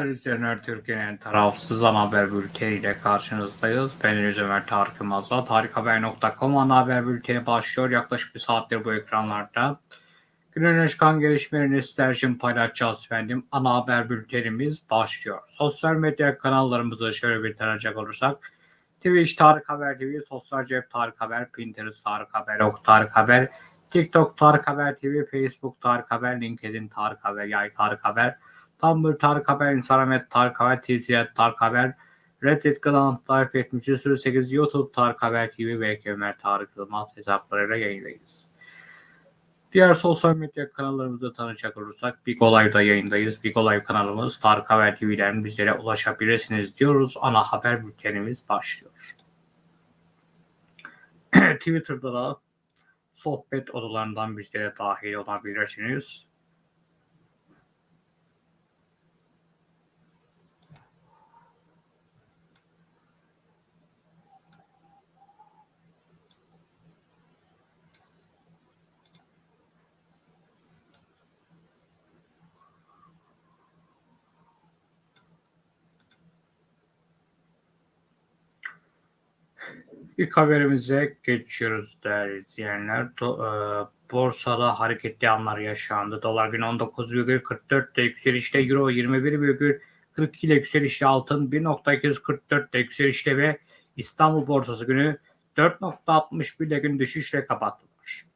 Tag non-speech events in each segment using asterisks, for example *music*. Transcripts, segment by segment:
Değerli izleyenler, Türkiye'nin tarafsız haber bülteniyle karşınızdayız. Ben Deniz Ömer Tarık Yılmaz'la tarikhaber.com ana haber bülteni başlıyor. Yaklaşık bir saattir bu ekranlarda. Günün çıkan gelişmelerini sizler için paylaşacağız efendim. Ana haber bültenimiz başlıyor. Sosyal medya kanallarımızı şöyle bir tanıyacak olursak. Twitch Tarık Haber TV, Sosyal Cep Tarık Haber, Pinterest Tarık Haber, Ok Tarık Haber, TikTok Tarık Haber TV, Facebook Tarık Haber, LinkedIn Tarık Haber, Yay Tarık Haber, Tumblr Tarık Haber, Instagram Tarık Haber, Twitter Tarık Haber, Reddit kanalı Tarık 7308, YouTube Tarık Haber TV ve Ömer Tarık Yılmaz hesaplarıyla yayındayız. Diğer sosyal medya kanallarımızda tanışacak olursak Big Olay'da yayındayız. Big Olay kanalımız Tarık Haber TV'den bizlere ulaşabilirsiniz diyoruz. Ana haber bültenimiz başlıyor. *clears throat* Twitter'da da sohbet odalarından bizlere dahil olabilirsiniz. İlk haberimize geçiyoruz değerli izleyenler. E, borsada hareketli anlar yaşandı. Dolar gün 19,44 ile yükselişte, Euro 21,42 ile yükselişte, altın 1.244 ile yükselişte ve İstanbul borsası günü 4.61 ile gün düşüşle kapattılar.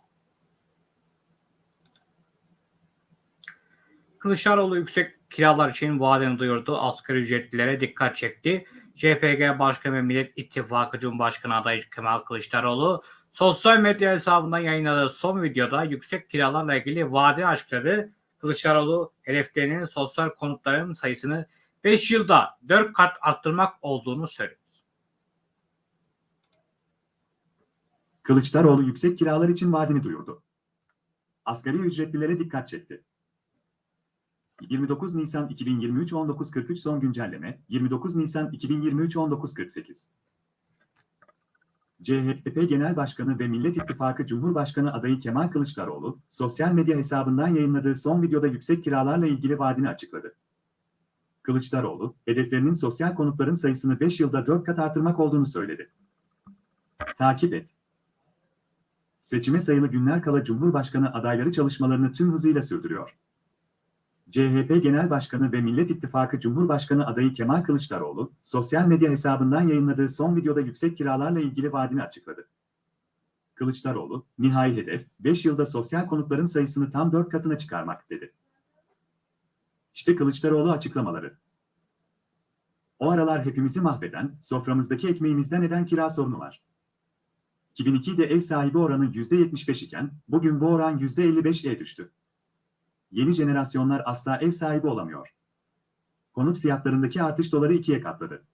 Kılıçdaroğlu yüksek kiralar için vaadini duyurdu. Asgari ücretlilere dikkat çekti. CHP Başkanı ve Millet İttifakı Cumhurbaşkanı adayı Kemal Kılıçdaroğlu sosyal medya hesabından yayınladığı son videoda yüksek kiralarla ilgili vaadi açıkladı. Kılıçdaroğlu hedeflerinin sosyal konutların sayısını 5 yılda 4 kat arttırmak olduğunu söyledi. Kılıçdaroğlu yüksek kiralar için vaadini duyurdu. Asgari ücretlilere dikkat çekti. 29 Nisan 2023 19.43 son güncelleme 29 Nisan 2023 19.48 CHP Genel Başkanı ve Millet İttifakı Cumhurbaşkanı adayı Kemal Kılıçdaroğlu, sosyal medya hesabından yayınladığı son videoda yüksek kiralarla ilgili vaadini açıkladı. Kılıçdaroğlu, hedeflerinin sosyal konutların sayısını 5 yılda 4 kat artırmak olduğunu söyledi. Takip et. Seçime sayılı günler kala Cumhurbaşkanı adayları çalışmalarını tüm hızıyla sürdürüyor. CHP Genel Başkanı ve Millet İttifakı Cumhurbaşkanı adayı Kemal Kılıçdaroğlu, sosyal medya hesabından yayınladığı son videoda yüksek kiralarla ilgili vaadini açıkladı. Kılıçdaroğlu, nihai hedef, 5 yılda sosyal konutların sayısını tam 4 katına çıkarmak dedi. İşte Kılıçdaroğlu açıklamaları. O aralar hepimizi mahveden, soframızdaki ekmeğimizden eden kira sorunu var. 2002'de ev sahibi oranı %75 iken, bugün bu oran %55'e düştü. Yeni jenerasyonlar asla ev sahibi olamıyor. Konut fiyatlarındaki artış doları ikiye katladı.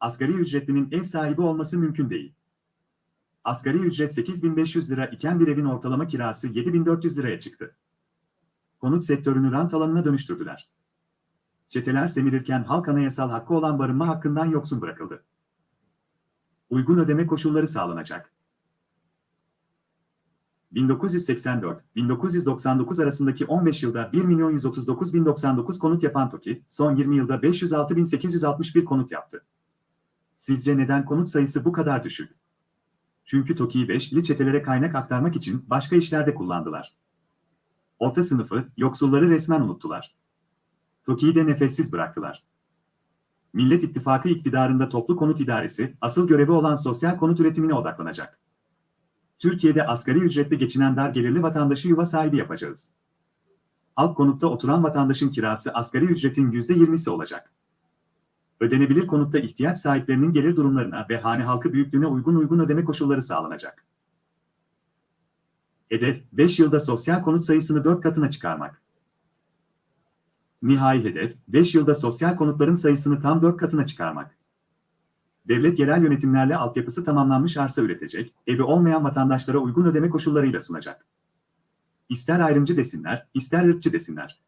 Asgari ücretlinin ev sahibi olması mümkün değil. Asgari ücret 8500 lira iken bir evin ortalama kirası 7400 liraya çıktı. Konut sektörünü rant alanına dönüştürdüler. Çeteler semirirken halk anayasal hakkı olan barınma hakkından yoksun bırakıldı. Uygun ödeme koşulları sağlanacak. 1984-1999 arasındaki 15 yılda 1 milyon 139 bin 99 konut yapan TOKİ, son 20 yılda 506 bin 861 konut yaptı. Sizce neden konut sayısı bu kadar düşük? Çünkü TOKİ'yi beşli çetelere kaynak aktarmak için başka işlerde kullandılar. Orta sınıfı, yoksulları resmen unuttular. TOKİ'yi de nefessiz bıraktılar. Millet İttifakı iktidarında toplu konut idaresi, asıl görevi olan sosyal konut üretimine odaklanacak. Türkiye'de asgari ücretle geçinen dar gelirli vatandaşı yuva sahibi yapacağız. Halk konutta oturan vatandaşın kirası asgari ücretin %20'si olacak. Ödenebilir konutta ihtiyaç sahiplerinin gelir durumlarına ve hane halkı büyüklüğüne uygun uygun ödeme koşulları sağlanacak. Hedef, 5 yılda sosyal konut sayısını 4 katına çıkarmak. Nihai hedef, 5 yılda sosyal konutların sayısını tam 4 katına çıkarmak devlet yerel yönetimlerle altyapısı tamamlanmış arsa üretecek, evi olmayan vatandaşlara uygun ödeme koşullarıyla sunacak. İster ayrımcı desinler, ister ırkçı desinler.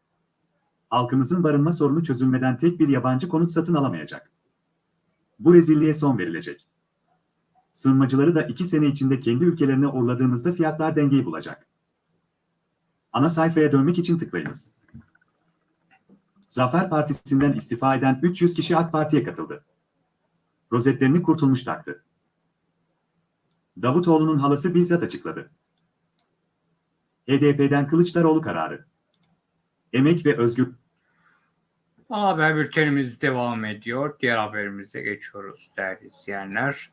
Halkımızın barınma sorunu çözülmeden tek bir yabancı konut satın alamayacak. Bu rezilliğe son verilecek. Sığınmacıları da iki sene içinde kendi ülkelerine uğurladığımızda fiyatlar dengeyi bulacak. Ana sayfaya dönmek için tıklayınız. Zafer Partisi'nden istifa eden 300 kişi AK Parti'ye katıldı. Rozetlerini kurtulmuş taktı. Davutoğlu'nun halası bizzat açıkladı. HDP'den Kılıçdaroğlu kararı. Emek ve özgür haber bültenimiz devam ediyor. Diğer haberimize geçiyoruz değerli izleyenler.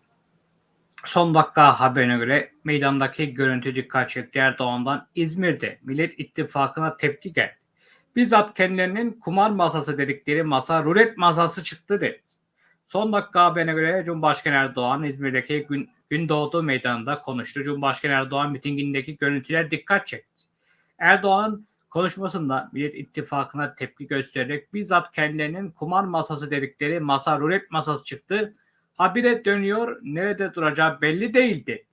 Son dakika haberine göre meydandaki görüntü dikkat çekti Erdoğan'dan İzmir'de Millet İttifakı'na tepki geldi. Bizzat kendilerinin kumar masası dedikleri masa rulet masası çıktı dedi. Son dakika haberine göre Cumhurbaşkanı Erdoğan İzmir'deki gün, Gündoğdu Meydanı'nda konuştu. Cumhurbaşkanı Erdoğan mitingindeki görüntüler dikkat çekti. Erdoğan'ın konuşmasında Millet İttifakı'na tepki göstererek bizzat kendilerinin kumar masası dedikleri masa rulet masası çıktı. Habire dönüyor, nerede duracağı belli değil dedi.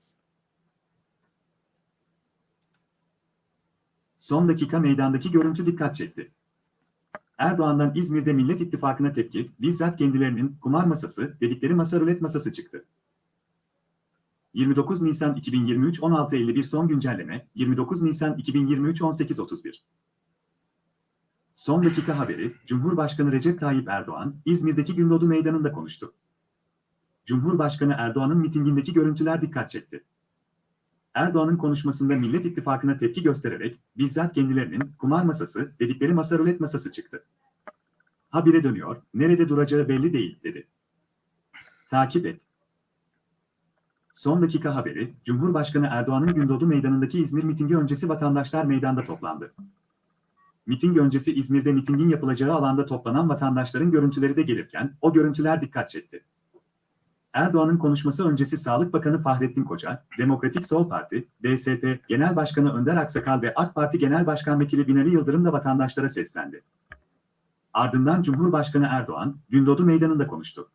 Son dakika meydandaki görüntü dikkat çekti. Erdoğan'dan İzmir'de Millet İttifakı'na tepki, bizzat kendilerinin kumar masası dedikleri masa rulet masası çıktı. 29 Nisan 2023 16.51 son güncelleme, 29 Nisan 2023 18.31 Son dakika haberi, Cumhurbaşkanı Recep Tayyip Erdoğan, İzmir'deki Gündoğdu Meydanı'nda konuştu. Cumhurbaşkanı Erdoğan'ın mitingindeki görüntüler dikkat çekti. Erdoğan'ın konuşmasında Millet İttifakı'na tepki göstererek bizzat kendilerinin kumar masası dedikleri masa rulet masası çıktı. Habire dönüyor, nerede duracağı belli değil dedi. Takip et. Son dakika haberi, Cumhurbaşkanı Erdoğan'ın Gündoğdu Meydanı'ndaki İzmir mitingi öncesi vatandaşlar meydanda toplandı. Miting öncesi İzmir'de mitingin yapılacağı alanda toplanan vatandaşların görüntüleri de gelirken o görüntüler dikkat çekti. Erdoğan'ın konuşması öncesi Sağlık Bakanı Fahrettin Koca, Demokratik Sol Parti, DSP Genel Başkanı Önder Aksakal ve AK Parti Genel Başkan Vekili Binali Yıldırım da vatandaşlara seslendi. Ardından Cumhurbaşkanı Erdoğan, Gündoğdu Meydanı'nda konuştu.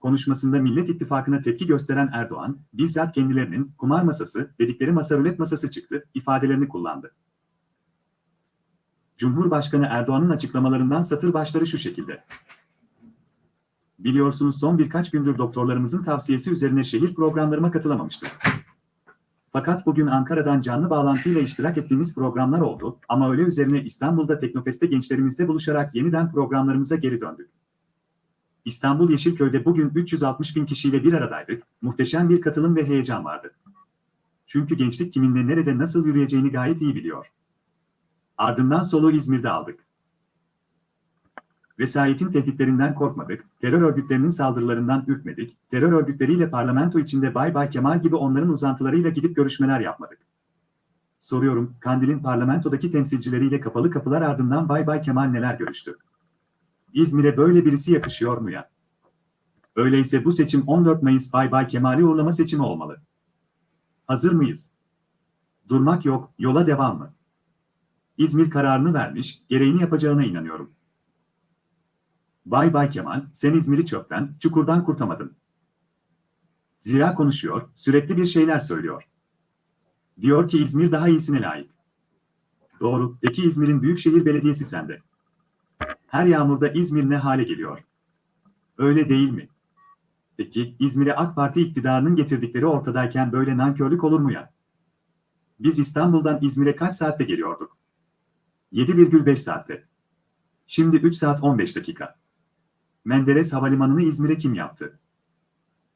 Konuşmasında Millet İttifakı'na tepki gösteren Erdoğan, bizzat kendilerinin kumar masası dedikleri masa rulet masası çıktı ifadelerini kullandı. Cumhurbaşkanı Erdoğan'ın açıklamalarından satır başları şu şekilde. Biliyorsunuz son birkaç gündür doktorlarımızın tavsiyesi üzerine şehir programlarıma katılamamıştık. Fakat bugün Ankara'dan canlı bağlantıyla iştirak ettiğimiz programlar oldu ama öyle üzerine İstanbul'da Teknofest'te gençlerimizle buluşarak yeniden programlarımıza geri döndük. İstanbul Yeşilköy'de bugün 360 bin kişiyle bir aradaydık, muhteşem bir katılım ve heyecan vardı. Çünkü gençlik kiminle nerede nasıl yürüyeceğini gayet iyi biliyor. Ardından soluğu İzmir'de aldık. Vesayetin tehditlerinden korkmadık, terör örgütlerinin saldırılarından ürkmedik, terör örgütleriyle parlamento içinde Bay Bay Kemal gibi onların uzantılarıyla gidip görüşmeler yapmadık. Soruyorum, Kandil'in parlamentodaki temsilcileriyle kapalı kapılar ardından Bay Bay Kemal neler görüştü? İzmir'e böyle birisi yakışıyor mu ya? Öyleyse bu seçim 14 Mayıs Bay Bay Kemal'i uğurlama seçimi olmalı. Hazır mıyız? Durmak yok, yola devam mı? İzmir kararını vermiş, gereğini yapacağına inanıyorum. Bay Bay Kemal, sen İzmir'i çöpten, çukurdan kurtamadın. Zira konuşuyor, sürekli bir şeyler söylüyor. Diyor ki İzmir daha iyisine layık. Doğru, peki İzmir'in Büyükşehir Belediyesi sende. Her yağmurda İzmir ne hale geliyor? Öyle değil mi? Peki İzmir'e AK Parti iktidarının getirdikleri ortadayken böyle nankörlük olur mu ya? Biz İstanbul'dan İzmir'e kaç saatte geliyorduk? 7,5 saatte. Şimdi 3 saat 15 dakika. Menderes Havalimanı'nı İzmir'e kim yaptı?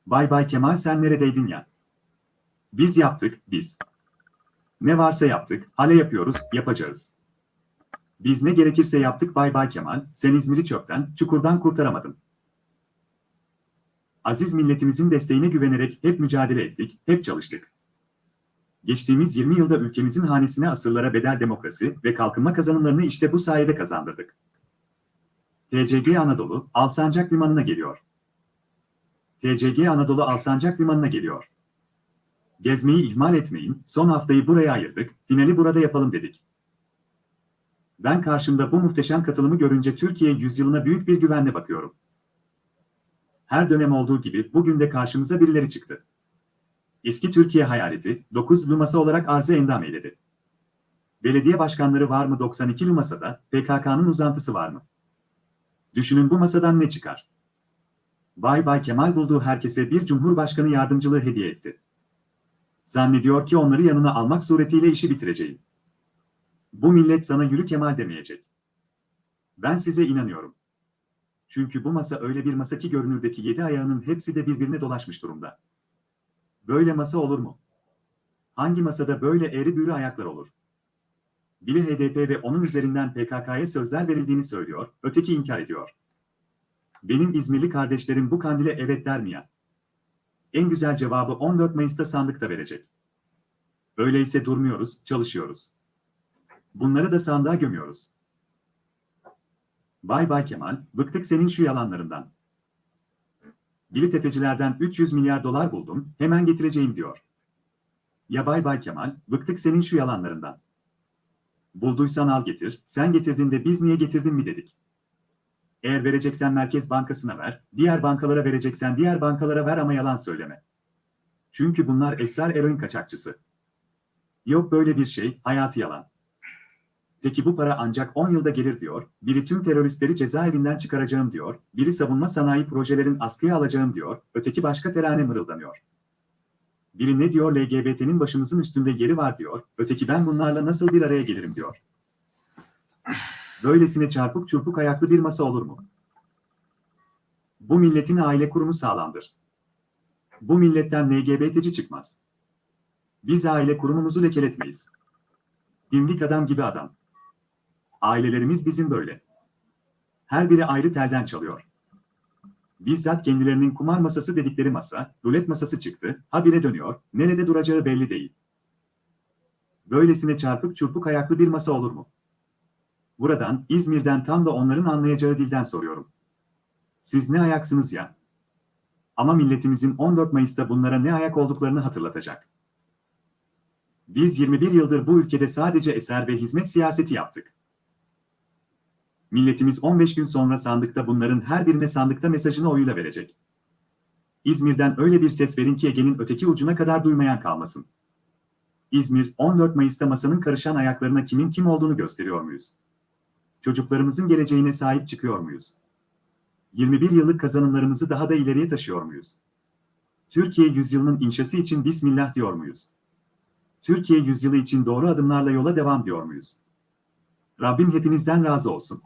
Bay Bay Kemal sen neredeydin ya? Biz yaptık, biz. Ne varsa yaptık, hale yapıyoruz, yapacağız. Biz ne gerekirse yaptık Bay Bay Kemal, sen İzmir'i çöpten, çukurdan kurtaramadın. Aziz milletimizin desteğine güvenerek hep mücadele ettik, hep çalıştık. Geçtiğimiz 20 yılda ülkemizin hanesine asırlara bedel demokrasi ve kalkınma kazanımlarını işte bu sayede kazandırdık. TCG Anadolu, Alsancak Limanı'na geliyor. TCG Anadolu Alsancak Limanı'na geliyor. Gezmeyi ihmal etmeyin, son haftayı buraya ayırdık, finali burada yapalım dedik. Ben karşımda bu muhteşem katılımı görünce Türkiye yüzyılına büyük bir güvenle bakıyorum. Her dönem olduğu gibi bugün de karşımıza birileri çıktı. Eski Türkiye hayaleti, 9 masa olarak arzı endam eyledi. Belediye başkanları var mı 92 masada, PKK'nın uzantısı var mı? Düşünün bu masadan ne çıkar? Bay Bay Kemal bulduğu herkese bir cumhurbaşkanı yardımcılığı hediye etti. Zannediyor ki onları yanına almak suretiyle işi bitireceğim. Bu millet sana yürü Kemal demeyecek. Ben size inanıyorum. Çünkü bu masa öyle bir masa ki görünürdeki yedi ayağının hepsi de birbirine dolaşmış durumda. Böyle masa olur mu? Hangi masada böyle eğri büğrü ayaklar olur? Biri HDP ve onun üzerinden PKK'ya sözler verildiğini söylüyor, öteki inkar ediyor. Benim İzmirli kardeşlerim bu kandile evet der mi ya? En güzel cevabı 14 Mayıs'ta sandıkta verecek. Öyleyse durmuyoruz, çalışıyoruz. Bunları da sandığa gömüyoruz. Bay Bay Kemal, bıktık senin şu yalanlarından. Biri tefecilerden 300 milyar dolar buldum, hemen getireceğim diyor. Ya Bay Bay Kemal, bıktık senin şu yalanlarından. Bulduysan al getir, sen getirdin de biz niye getirdin mi dedik. Eğer vereceksen Merkez Bankası'na ver, diğer bankalara vereceksen diğer bankalara ver ama yalan söyleme. Çünkü bunlar esrar eroin kaçakçısı. Yok böyle bir şey, hayatı yalan. Peki bu para ancak 10 yılda gelir diyor, biri tüm teröristleri cezaevinden çıkaracağım diyor, biri savunma sanayi projelerin askıya alacağım diyor, öteki başka terane mırıldanıyor. Biri ne diyor LGBT'nin başımızın üstünde yeri var diyor, öteki ben bunlarla nasıl bir araya gelirim diyor. Böylesine çarpık çurpuk ayaklı bir masa olur mu? Bu milletin aile kurumu sağlamdır. Bu milletten LGBT'ci çıkmaz. Biz aile kurumumuzu lekeletmeyiz. Dimdik adam gibi adam. Ailelerimiz bizim böyle. Her biri ayrı telden çalıyor. Bizzat kendilerinin kumar masası dedikleri masa, rulet masası çıktı, habire dönüyor, nerede duracağı belli değil. Böylesine çarpık çurpuk ayaklı bir masa olur mu? Buradan, İzmir'den tam da onların anlayacağı dilden soruyorum. Siz ne ayaksınız ya? Ama milletimizin 14 Mayıs'ta bunlara ne ayak olduklarını hatırlatacak. Biz 21 yıldır bu ülkede sadece eser ve hizmet siyaseti yaptık. Milletimiz 15 gün sonra sandıkta bunların her birine sandıkta mesajını oyuyla verecek. İzmir'den öyle bir ses verin ki Ege'nin öteki ucuna kadar duymayan kalmasın. İzmir, 14 Mayıs'ta masanın karışan ayaklarına kimin kim olduğunu gösteriyor muyuz? Çocuklarımızın geleceğine sahip çıkıyor muyuz? 21 yıllık kazanımlarımızı daha da ileriye taşıyor muyuz? Türkiye yüzyılının inşası için Bismillah diyor muyuz? Türkiye yüzyılı için doğru adımlarla yola devam diyor muyuz? Rabbim hepinizden razı olsun.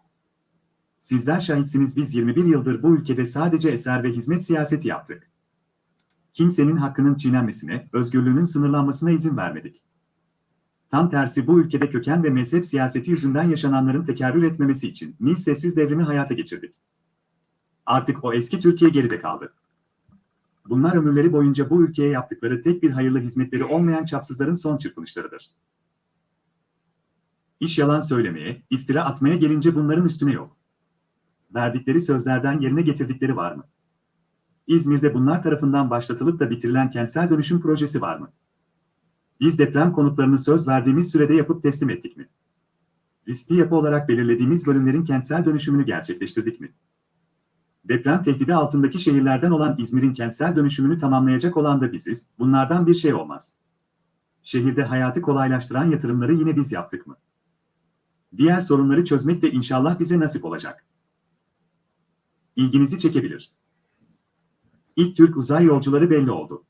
Sizler şahitsiniz biz 21 yıldır bu ülkede sadece eser ve hizmet siyaseti yaptık. Kimsenin hakkının çiğnenmesine, özgürlüğünün sınırlanmasına izin vermedik. Tam tersi bu ülkede köken ve mezhep siyaseti yüzünden yaşananların tekerrür etmemesi için Nil sessiz devrimi hayata geçirdik. Artık o eski Türkiye geride kaldı. Bunlar ömürleri boyunca bu ülkeye yaptıkları tek bir hayırlı hizmetleri olmayan çapsızların son çırpınışlarıdır. İş yalan söylemeye, iftira atmaya gelince bunların üstüne yok. Verdikleri sözlerden yerine getirdikleri var mı? İzmir'de bunlar tarafından başlatılıp da bitirilen kentsel dönüşüm projesi var mı? Biz deprem konutlarını söz verdiğimiz sürede yapıp teslim ettik mi? Riskli yapı olarak belirlediğimiz bölümlerin kentsel dönüşümünü gerçekleştirdik mi? Deprem tehdidi altındaki şehirlerden olan İzmir'in kentsel dönüşümünü tamamlayacak olan da biziz, bunlardan bir şey olmaz. Şehirde hayatı kolaylaştıran yatırımları yine biz yaptık mı? Diğer sorunları çözmek de inşallah bize nasip olacak. İlginizi çekebilir. İlk Türk uzay yolcuları belli oldu.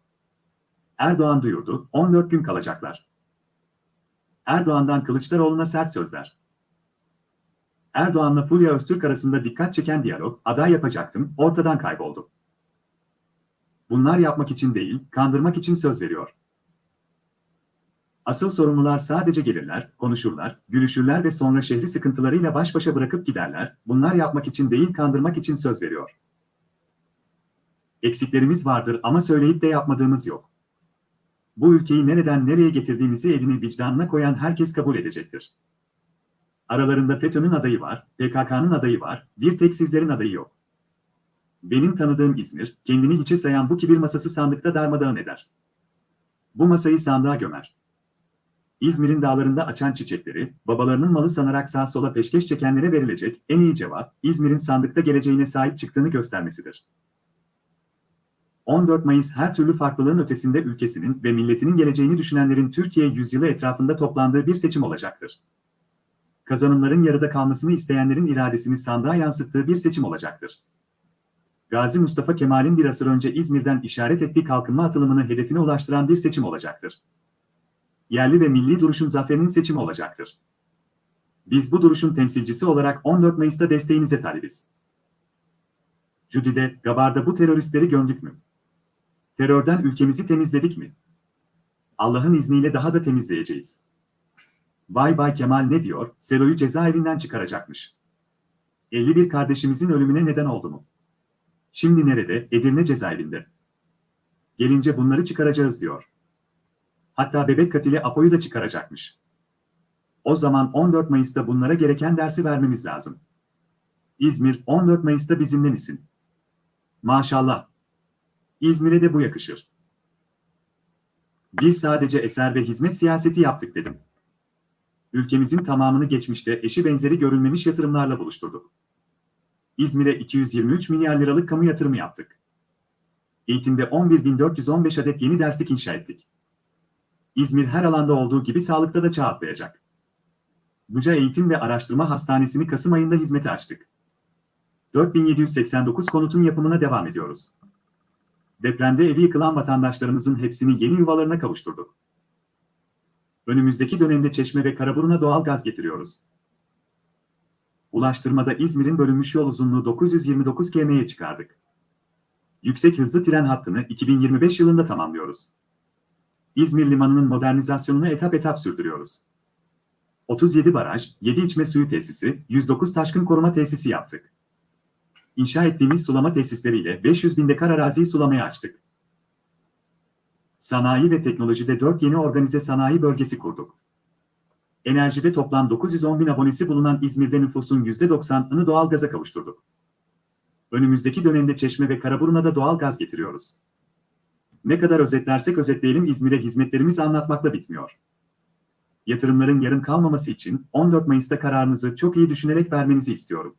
Erdoğan duyurdu, 14 gün kalacaklar. Erdoğan'dan Kılıçdaroğlu'na sert sözler. Erdoğan'la Fulya Öztürk arasında dikkat çeken diyalog, aday yapacaktım, ortadan kayboldu. Bunlar yapmak için değil, kandırmak için söz veriyor. Asıl sorumlular sadece gelirler, konuşurlar, gülüşürler ve sonra şehri sıkıntılarıyla baş başa bırakıp giderler, bunlar yapmak için değil kandırmak için söz veriyor. Eksiklerimiz vardır ama söyleyip de yapmadığımız yok. Bu ülkeyi nereden nereye getirdiğimizi elini vicdanına koyan herkes kabul edecektir. Aralarında FETÖ'nün adayı var, PKK'nın adayı var, bir tek sizlerin adayı yok. Benim tanıdığım İzmir, kendini hiçe sayan bu kibir masası sandıkta darmadağın eder. Bu masayı sandığa gömer. İzmir'in dağlarında açan çiçekleri, babalarının malı sanarak sağ sola peşkeş çekenlere verilecek en iyi cevap, İzmir'in sandıkta geleceğine sahip çıktığını göstermesidir. 14 Mayıs her türlü farklılığın ötesinde ülkesinin ve milletinin geleceğini düşünenlerin Türkiye yüzyılı etrafında toplandığı bir seçim olacaktır. Kazanımların yarıda kalmasını isteyenlerin iradesini sandığa yansıttığı bir seçim olacaktır. Gazi Mustafa Kemal'in bir asır önce İzmir'den işaret ettiği kalkınma atılımını hedefine ulaştıran bir seçim olacaktır. Yerli ve milli duruşun zaferinin seçimi olacaktır. Biz bu duruşun temsilcisi olarak 14 Mayıs'ta desteğinize talibiz. Cüdi'de, Gabar'da bu teröristleri gömdük mü? Terörden ülkemizi temizledik mi? Allah'ın izniyle daha da temizleyeceğiz. Vay Bay Kemal ne diyor? Selo'yu cezaevinden çıkaracakmış. 51 kardeşimizin ölümüne neden oldu mu? Şimdi nerede? Edirne cezaevinde. Gelince bunları çıkaracağız diyor. Hatta bebek katili Apo'yu da çıkaracakmış. O zaman 14 Mayıs'ta bunlara gereken dersi vermemiz lazım. İzmir 14 Mayıs'ta bizimle misin? Maşallah. İzmir'e de bu yakışır. Biz sadece eser ve hizmet siyaseti yaptık dedim. Ülkemizin tamamını geçmişte eşi benzeri görülmemiş yatırımlarla buluşturduk. İzmir'e 223 milyar liralık kamu yatırımı yaptık. Eğitimde 11.415 adet yeni derslik inşa ettik. İzmir her alanda olduğu gibi sağlıkta da çağ atlayacak. Buca Eğitim ve Araştırma Hastanesi'ni Kasım ayında hizmete açtık. 4789 konutun yapımına devam ediyoruz. Depremde evi yıkılan vatandaşlarımızın hepsini yeni yuvalarına kavuşturduk. Önümüzdeki dönemde Çeşme ve Karaburun'a doğal gaz getiriyoruz. Ulaştırmada İzmir'in bölünmüş yol uzunluğu 929 km'ye çıkardık. Yüksek hızlı tren hattını 2025 yılında tamamlıyoruz. İzmir Limanı'nın modernizasyonunu etap etap sürdürüyoruz. 37 baraj, 7 içme suyu tesisi, 109 taşkın koruma tesisi yaptık. İnşa ettiğimiz sulama tesisleriyle 500 bin dekar araziyi sulamaya açtık. Sanayi ve teknolojide 4 yeni organize sanayi bölgesi kurduk. Enerjide toplam 910 bin abonesi bulunan İzmir'de nüfusun %90'ını doğalgaza kavuşturduk. Önümüzdeki dönemde Çeşme ve Karaburun'a da doğal gaz getiriyoruz. Ne kadar özetlersek özetleyelim İzmir'e hizmetlerimiz anlatmakla bitmiyor. Yatırımların yarım kalmaması için 14 Mayıs'ta kararınızı çok iyi düşünerek vermenizi istiyorum.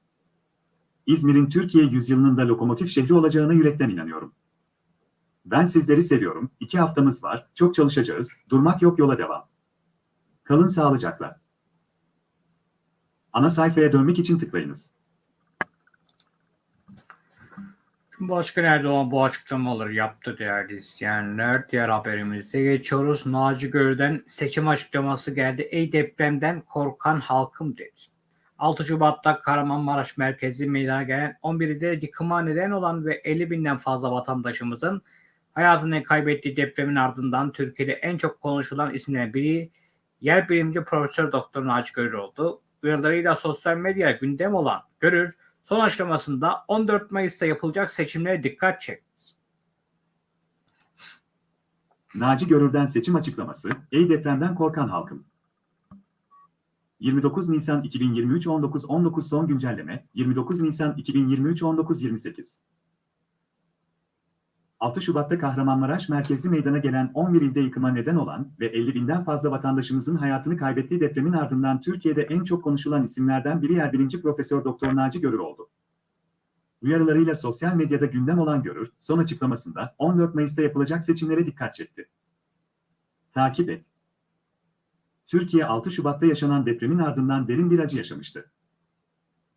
İzmir'in Türkiye yüzyılının da lokomotif şehri olacağına yürekten inanıyorum. Ben sizleri seviyorum. İki haftamız var. Çok çalışacağız. Durmak yok yola devam. Kalın sağlıcakla. Ana sayfaya dönmek için tıklayınız. Cumhurbaşkanı Erdoğan bu açıklamaları yaptı değerli izleyenler. Diğer haberimize geçiyoruz. Naci Görü'den seçim açıklaması geldi. Ey depremden korkan halkım dedi. 6 Şubat'ta Kahramanmaraş merkezi meydana gelen 11'de yıkıma neden olan ve 50 binden fazla vatandaşımızın hayatını kaybettiği depremin ardından Türkiye'de en çok konuşulan isimlerden biri yer bilimci Profesör Doktor Naci Görür oldu. Uyarılarıyla sosyal medya gündem olan Görür, son açıklamasında 14 Mayıs'ta yapılacak seçimlere dikkat çekti. Naci Görür'den seçim açıklaması, ey depremden korkan halkım. 29 Nisan 2023 19 19 son güncelleme 29 Nisan 2023 19 28 6 Şubat'ta Kahramanmaraş merkezli meydana gelen 11 ilde yıkıma neden olan ve 50 binden fazla vatandaşımızın hayatını kaybettiği depremin ardından Türkiye'de en çok konuşulan isimlerden biri yer bilinci Profesör Doktor Naci Görür oldu. Uyarılarıyla sosyal medyada gündem olan Görür, son açıklamasında 14 Mayıs'ta yapılacak seçimlere dikkat çekti. Takip et. Türkiye 6 Şubat'ta yaşanan depremin ardından derin bir acı yaşamıştı.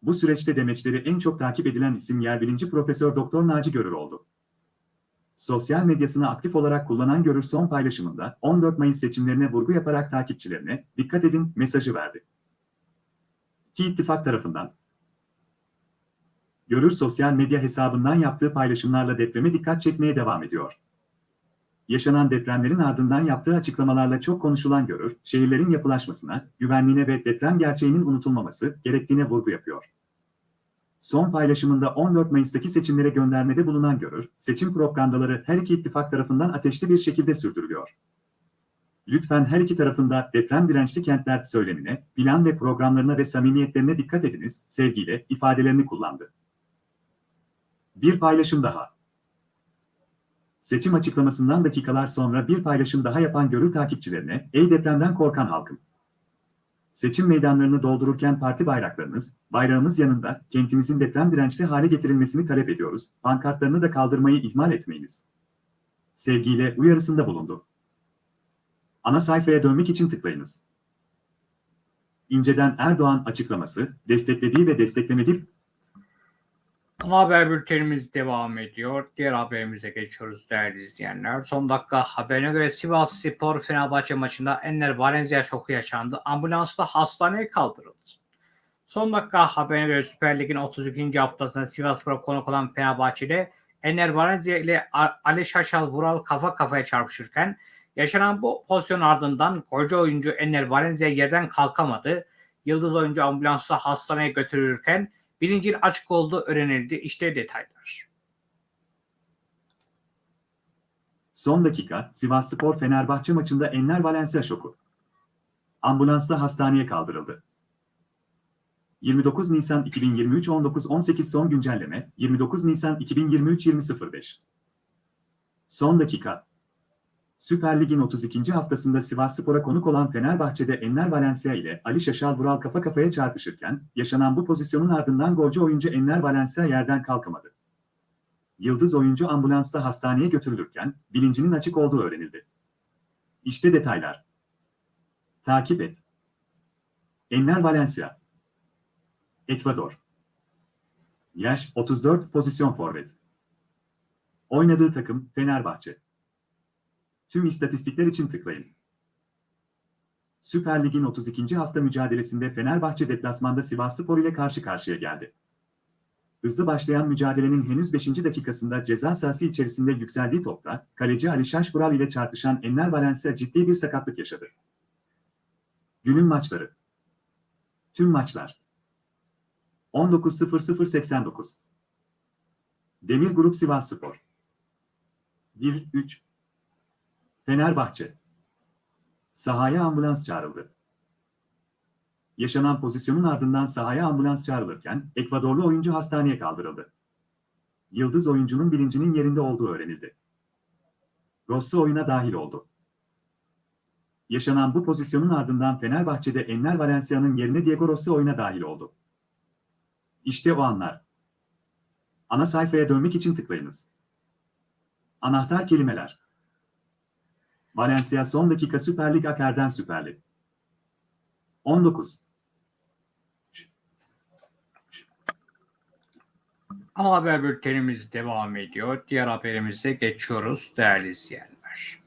Bu süreçte demeçleri en çok takip edilen isim yer bilinci Profesör Doktor Naci Görür oldu. Sosyal medyasını aktif olarak kullanan Görür son paylaşımında 14 Mayıs seçimlerine vurgu yaparak takipçilerine dikkat edin mesajı verdi. Ki ittifak tarafından. Görür sosyal medya hesabından yaptığı paylaşımlarla depreme dikkat çekmeye devam ediyor. Yaşanan depremlerin ardından yaptığı açıklamalarla çok konuşulan Görür, şehirlerin yapılaşmasına, güvenliğine ve deprem gerçeğinin unutulmaması gerektiğine vurgu yapıyor. Son paylaşımında 14 Mayıs'taki seçimlere göndermede bulunan Görür, seçim propagandaları her iki ittifak tarafından ateşli bir şekilde sürdürülüyor. Lütfen her iki tarafında deprem dirençli kentler söylemine, plan ve programlarına ve samimiyetlerine dikkat ediniz, sevgiyle ifadelerini kullandı. Bir paylaşım daha. Seçim açıklamasından dakikalar sonra bir paylaşım daha yapan Görür takipçilerine, ey depremden korkan halkım. Seçim meydanlarını doldururken parti bayraklarınız, bayrağımız yanında kentimizin deprem dirençli hale getirilmesini talep ediyoruz. Pankartlarını da kaldırmayı ihmal etmeyiniz. Sevgiyle uyarısında bulundu. Ana sayfaya dönmek için tıklayınız. İnceden Erdoğan açıklaması, desteklediği ve desteklemediği Haber bültenimiz devam ediyor. Diğer haberimize geçiyoruz değerli izleyenler. Son dakika haberine göre Sivas Spor Fenerbahçe maçında Enner Valencia şoku yaşandı. Ambulansla hastaneye kaldırıldı. Son dakika haberine göre Süper Lig'in 32. haftasında Sivasspor'a konuk olan Fenerbahçe'de Ener Valencia ile Ali Şaşal Vural kafa kafaya çarpışırken yaşanan bu pozisyon ardından golcü oyuncu Ener Valencia yerden kalkamadı. Yıldız oyuncu ambulansla hastaneye götürülürken bilincin açık olduğu öğrenildi. İşte detaylar. Son dakika Sivas Spor Fenerbahçe maçında Enner Valencia şoku. Ambulansla hastaneye kaldırıldı. 29 Nisan 2023 19.18 son güncelleme 29 Nisan 2023 20.05 Son dakika Süper Lig'in 32. haftasında Sivas Spor'a konuk olan Fenerbahçe'de Enner Valencia ile Ali Şaşal Vural kafa kafaya çarpışırken yaşanan bu pozisyonun ardından golcü oyuncu Enner Valencia yerden kalkamadı. Yıldız oyuncu ambulansla hastaneye götürülürken bilincinin açık olduğu öğrenildi. İşte detaylar. Takip et. Enner Valencia. Ekvador. Yaş 34 pozisyon forvet. Oynadığı takım Fenerbahçe. Tüm istatistikler için tıklayın. Süper Lig'in 32. hafta mücadelesinde Fenerbahçe deplasmanda Sivasspor ile karşı karşıya geldi. Hızlı başlayan mücadelenin henüz 5. dakikasında ceza sahası içerisinde yükseldiği topta kaleci Ali Şaşbural ile çarpışan Enner Valencia ciddi bir sakatlık yaşadı. Günün maçları. Tüm maçlar. 19.0089 Demir Grup Sivasspor 1-3 Fenerbahçe Sahaya ambulans çağrıldı. Yaşanan pozisyonun ardından sahaya ambulans çağrılırken Ekvadorlu oyuncu hastaneye kaldırıldı. Yıldız oyuncunun bilincinin yerinde olduğu öğrenildi. Rossi oyuna dahil oldu. Yaşanan bu pozisyonun ardından Fenerbahçe'de Enner Valencia'nın yerine Diego Rossi oyuna dahil oldu. İşte o anlar. Ana sayfaya dönmek için tıklayınız. Anahtar kelimeler. Valencia son dakika Süper Lig Aker'den Süper Lig. 19. Ana haber bültenimiz devam ediyor. Diğer haberimize geçiyoruz değerli izleyenler.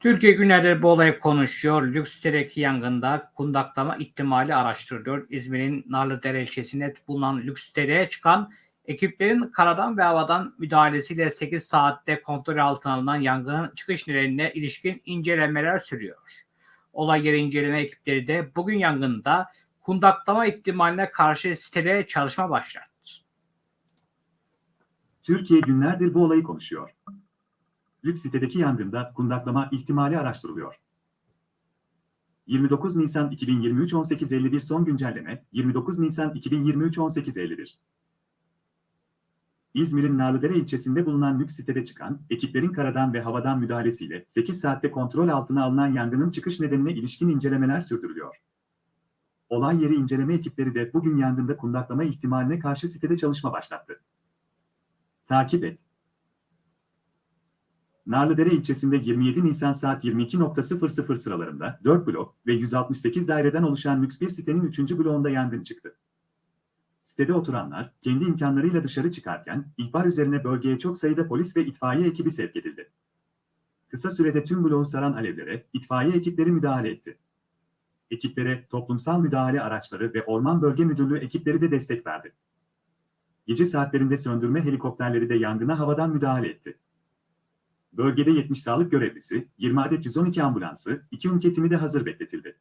Türkiye günlerdir bu olayı konuşuyor. Lüks sitedeki yangında kundaklama ihtimali araştırılıyor. İzmir'in Narlıdere ilçesinde bulunan lüks siteye çıkan ekiplerin karadan ve havadan müdahalesiyle 8 saatte kontrol altına alınan yangının çıkış nedenine ilişkin incelemeler sürüyor. Olay yeri inceleme ekipleri de bugün yangında kundaklama ihtimaline karşı sitede çalışma başlattı. Türkiye günlerdir bu olayı konuşuyor. Lüks sitedeki yangında kundaklama ihtimali araştırılıyor. 29 Nisan 2023 18.51 son güncelleme 29 Nisan 2023 18.51 İzmir'in Narlıdere ilçesinde bulunan lüks sitede çıkan, ekiplerin karadan ve havadan müdahalesiyle 8 saatte kontrol altına alınan yangının çıkış nedenine ilişkin incelemeler sürdürülüyor. Olay yeri inceleme ekipleri de bugün yangında kundaklama ihtimaline karşı sitede çalışma başlattı. Takip et. Narlıdere ilçesinde 27 Nisan saat 22.00 sıralarında 4 blok ve 168 daireden oluşan lüks bir sitenin 3. bloğunda yangın çıktı. Sitede oturanlar kendi imkanlarıyla dışarı çıkarken ihbar üzerine bölgeye çok sayıda polis ve itfaiye ekibi sevk edildi. Kısa sürede tüm bloğu saran alevlere itfaiye ekipleri müdahale etti. Ekiplere toplumsal müdahale araçları ve Orman Bölge Müdürlüğü ekipleri de destek verdi. Gece saatlerinde söndürme helikopterleri de yangına havadan müdahale etti. Bölgede 70 sağlık görevlisi, 20 adet 112 ambulansı, 2 ünite timi de hazır bekletildi.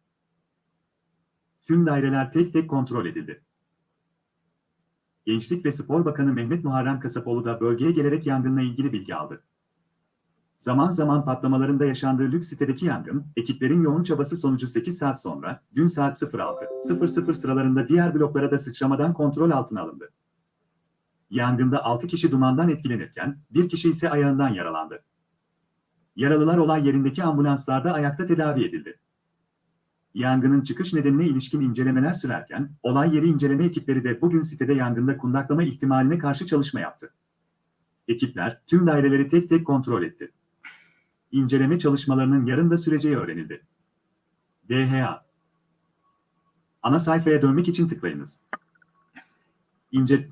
Tüm daireler tek tek kontrol edildi. Gençlik ve Spor Bakanı Mehmet Muharrem Kasapoğlu da bölgeye gelerek yangınla ilgili bilgi aldı. Zaman zaman patlamalarında yaşandığı lüks sitedeki yangın, ekiplerin yoğun çabası sonucu 8 saat sonra, dün saat 06.00 sıralarında diğer bloklara da sıçramadan kontrol altına alındı. Yangında 6 kişi dumandan etkilenirken, bir kişi ise ayağından yaralandı. Yaralılar olay yerindeki ambulanslarda ayakta tedavi edildi. Yangının çıkış nedenine ilişkin incelemeler sürerken, olay yeri inceleme ekipleri de bugün sitede yangında kundaklama ihtimaline karşı çalışma yaptı. Ekipler tüm daireleri tek tek kontrol etti. İnceleme çalışmalarının yarın da süreceği öğrenildi. DHA Ana sayfaya dönmek için tıklayınız. İnce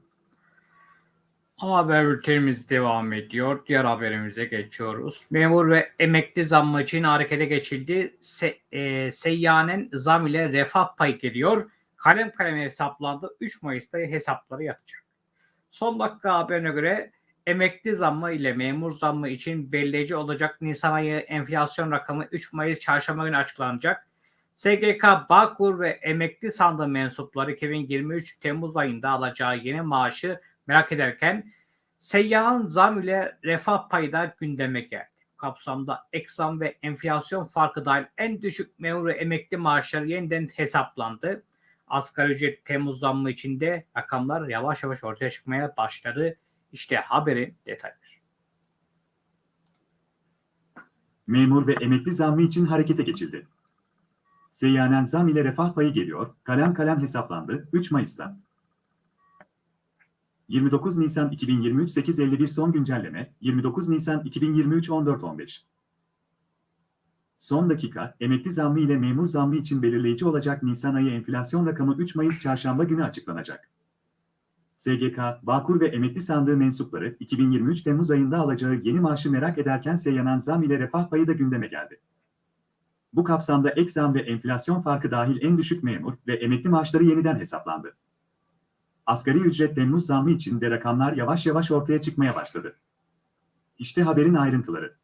Ama haber bültenimiz devam ediyor. Diğer haberimize geçiyoruz. Memur ve emekli zammı için harekete geçildi. Se, e, seyyanen zam ile refah payı geliyor. Kalem kalem hesaplandı. 3 Mayıs'ta hesapları yatacak. Son dakika haberine göre emekli zammı ile memur zammı için belirleyici olacak Nisan ayı enflasyon rakamı 3 Mayıs çarşamba günü açıklanacak. SGK, Bağkur ve emekli sandığı mensupları 2023 Temmuz ayında alacağı yeni maaşı merak ederken seyyanın zam ile refah payı da gündeme geldi. Kapsamda ek ve enflasyon farkı dahil en düşük memur emekli maaşları yeniden hesaplandı. Asgari ücret Temmuz zammı içinde rakamlar yavaş yavaş ortaya çıkmaya başladı. İşte haberin detayları. Memur ve emekli zammı için harekete geçildi. Seyyanen zam ile refah payı geliyor, kalem kalem hesaplandı 3 Mayıs'ta. 29 Nisan 2023 851 son güncelleme 29 Nisan 2023 1415 Son dakika, emekli zammı ile memur zammı için belirleyici olacak Nisan ayı enflasyon rakamı 3 Mayıs çarşamba günü açıklanacak. SGK, Bağkur ve emekli sandığı mensupları 2023 Temmuz ayında alacağı yeni maaşı merak ederken seyyanan zam ile refah payı da gündeme geldi. Bu kapsamda ek zam ve enflasyon farkı dahil en düşük memur ve emekli maaşları yeniden hesaplandı. Asgari ücret Temmuz zammı için de rakamlar yavaş yavaş ortaya çıkmaya başladı. İşte haberin ayrıntıları.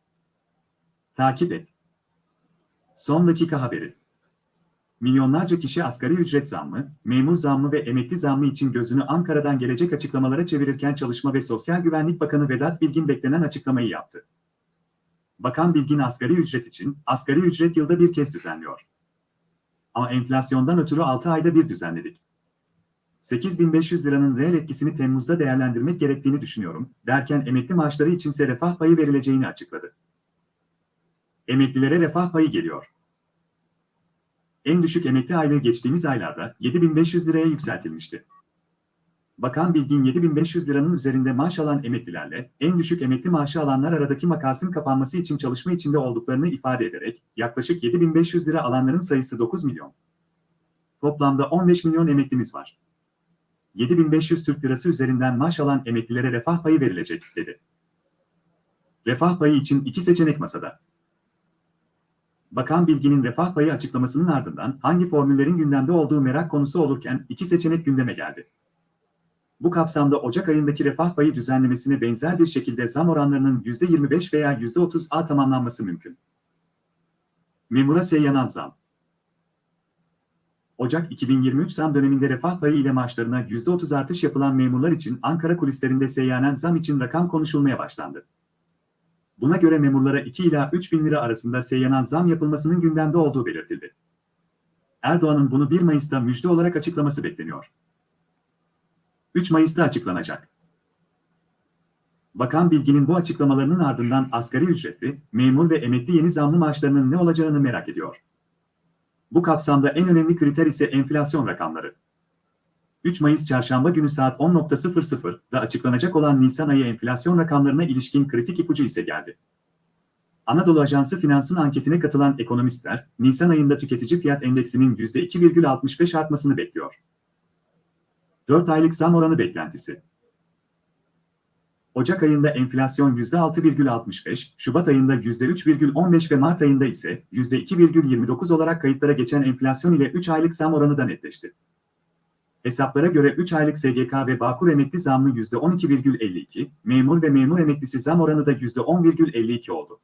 Takip et. Son dakika haberi. Milyonlarca kişi asgari ücret zammı, memur zammı ve emekli zammı için gözünü Ankara'dan gelecek açıklamalara çevirirken Çalışma ve Sosyal Güvenlik Bakanı Vedat Bilgin beklenen açıklamayı yaptı. Bakan Bilgin asgari ücret için asgari ücret yılda bir kez düzenliyor. Ama enflasyondan ötürü 6 ayda bir düzenledik. 8500 liranın reel etkisini Temmuz'da değerlendirmek gerektiğini düşünüyorum, derken emekli maaşları içinse refah payı verileceğini açıkladı. Emeklilere refah payı geliyor. En düşük emekli aylığı geçtiğimiz aylarda 7500 liraya yükseltilmişti. Bakan Bilgin 7500 liranın üzerinde maaş alan emeklilerle en düşük emekli maaşı alanlar aradaki makasın kapanması için çalışma içinde olduklarını ifade ederek yaklaşık 7500 lira alanların sayısı 9 milyon. Toplamda 15 milyon emeklimiz var. 7500 Türk Lirası üzerinden maaş alan emeklilere refah payı verilecek, dedi. Refah payı için iki seçenek masada. Bakan Bilgin'in refah payı açıklamasının ardından hangi formüllerin gündemde olduğu merak konusu olurken iki seçenek gündeme geldi. Bu kapsamda Ocak ayındaki refah payı düzenlemesine benzer bir şekilde zam oranlarının %25 veya %30'a tamamlanması mümkün. Memura seyyanan zam. Ocak 2023 zam döneminde refah payı ile maaşlarına %30 artış yapılan memurlar için Ankara kulislerinde seyyanen zam için rakam konuşulmaya başlandı. Buna göre memurlara 2 ila 3 bin lira arasında seyyanan zam yapılmasının gündemde olduğu belirtildi. Erdoğan'ın bunu 1 Mayıs'ta müjde olarak açıklaması bekleniyor. 3 Mayıs'ta açıklanacak. Bakan Bilgin'in bu açıklamalarının ardından asgari ücretli, memur ve emekli yeni zamlı maaşlarının ne olacağını merak ediyor. Bu kapsamda en önemli kriter ise enflasyon rakamları. 3 Mayıs çarşamba günü saat 10.00'da açıklanacak olan Nisan ayı enflasyon rakamlarına ilişkin kritik ipucu ise geldi. Anadolu Ajansı Finans'ın anketine katılan ekonomistler, Nisan ayında tüketici fiyat endeksinin %2,65 artmasını bekliyor. 4 aylık zam oranı beklentisi. Ocak ayında enflasyon %6,65, Şubat ayında %3,15 ve Mart ayında ise %2,29 olarak kayıtlara geçen enflasyon ile 3 aylık zam oranı da netleşti. Hesaplara göre 3 aylık SGK ve Bağkur emekli zammı %12,52, memur ve memur emeklisi zam oranı da %10,52 oldu.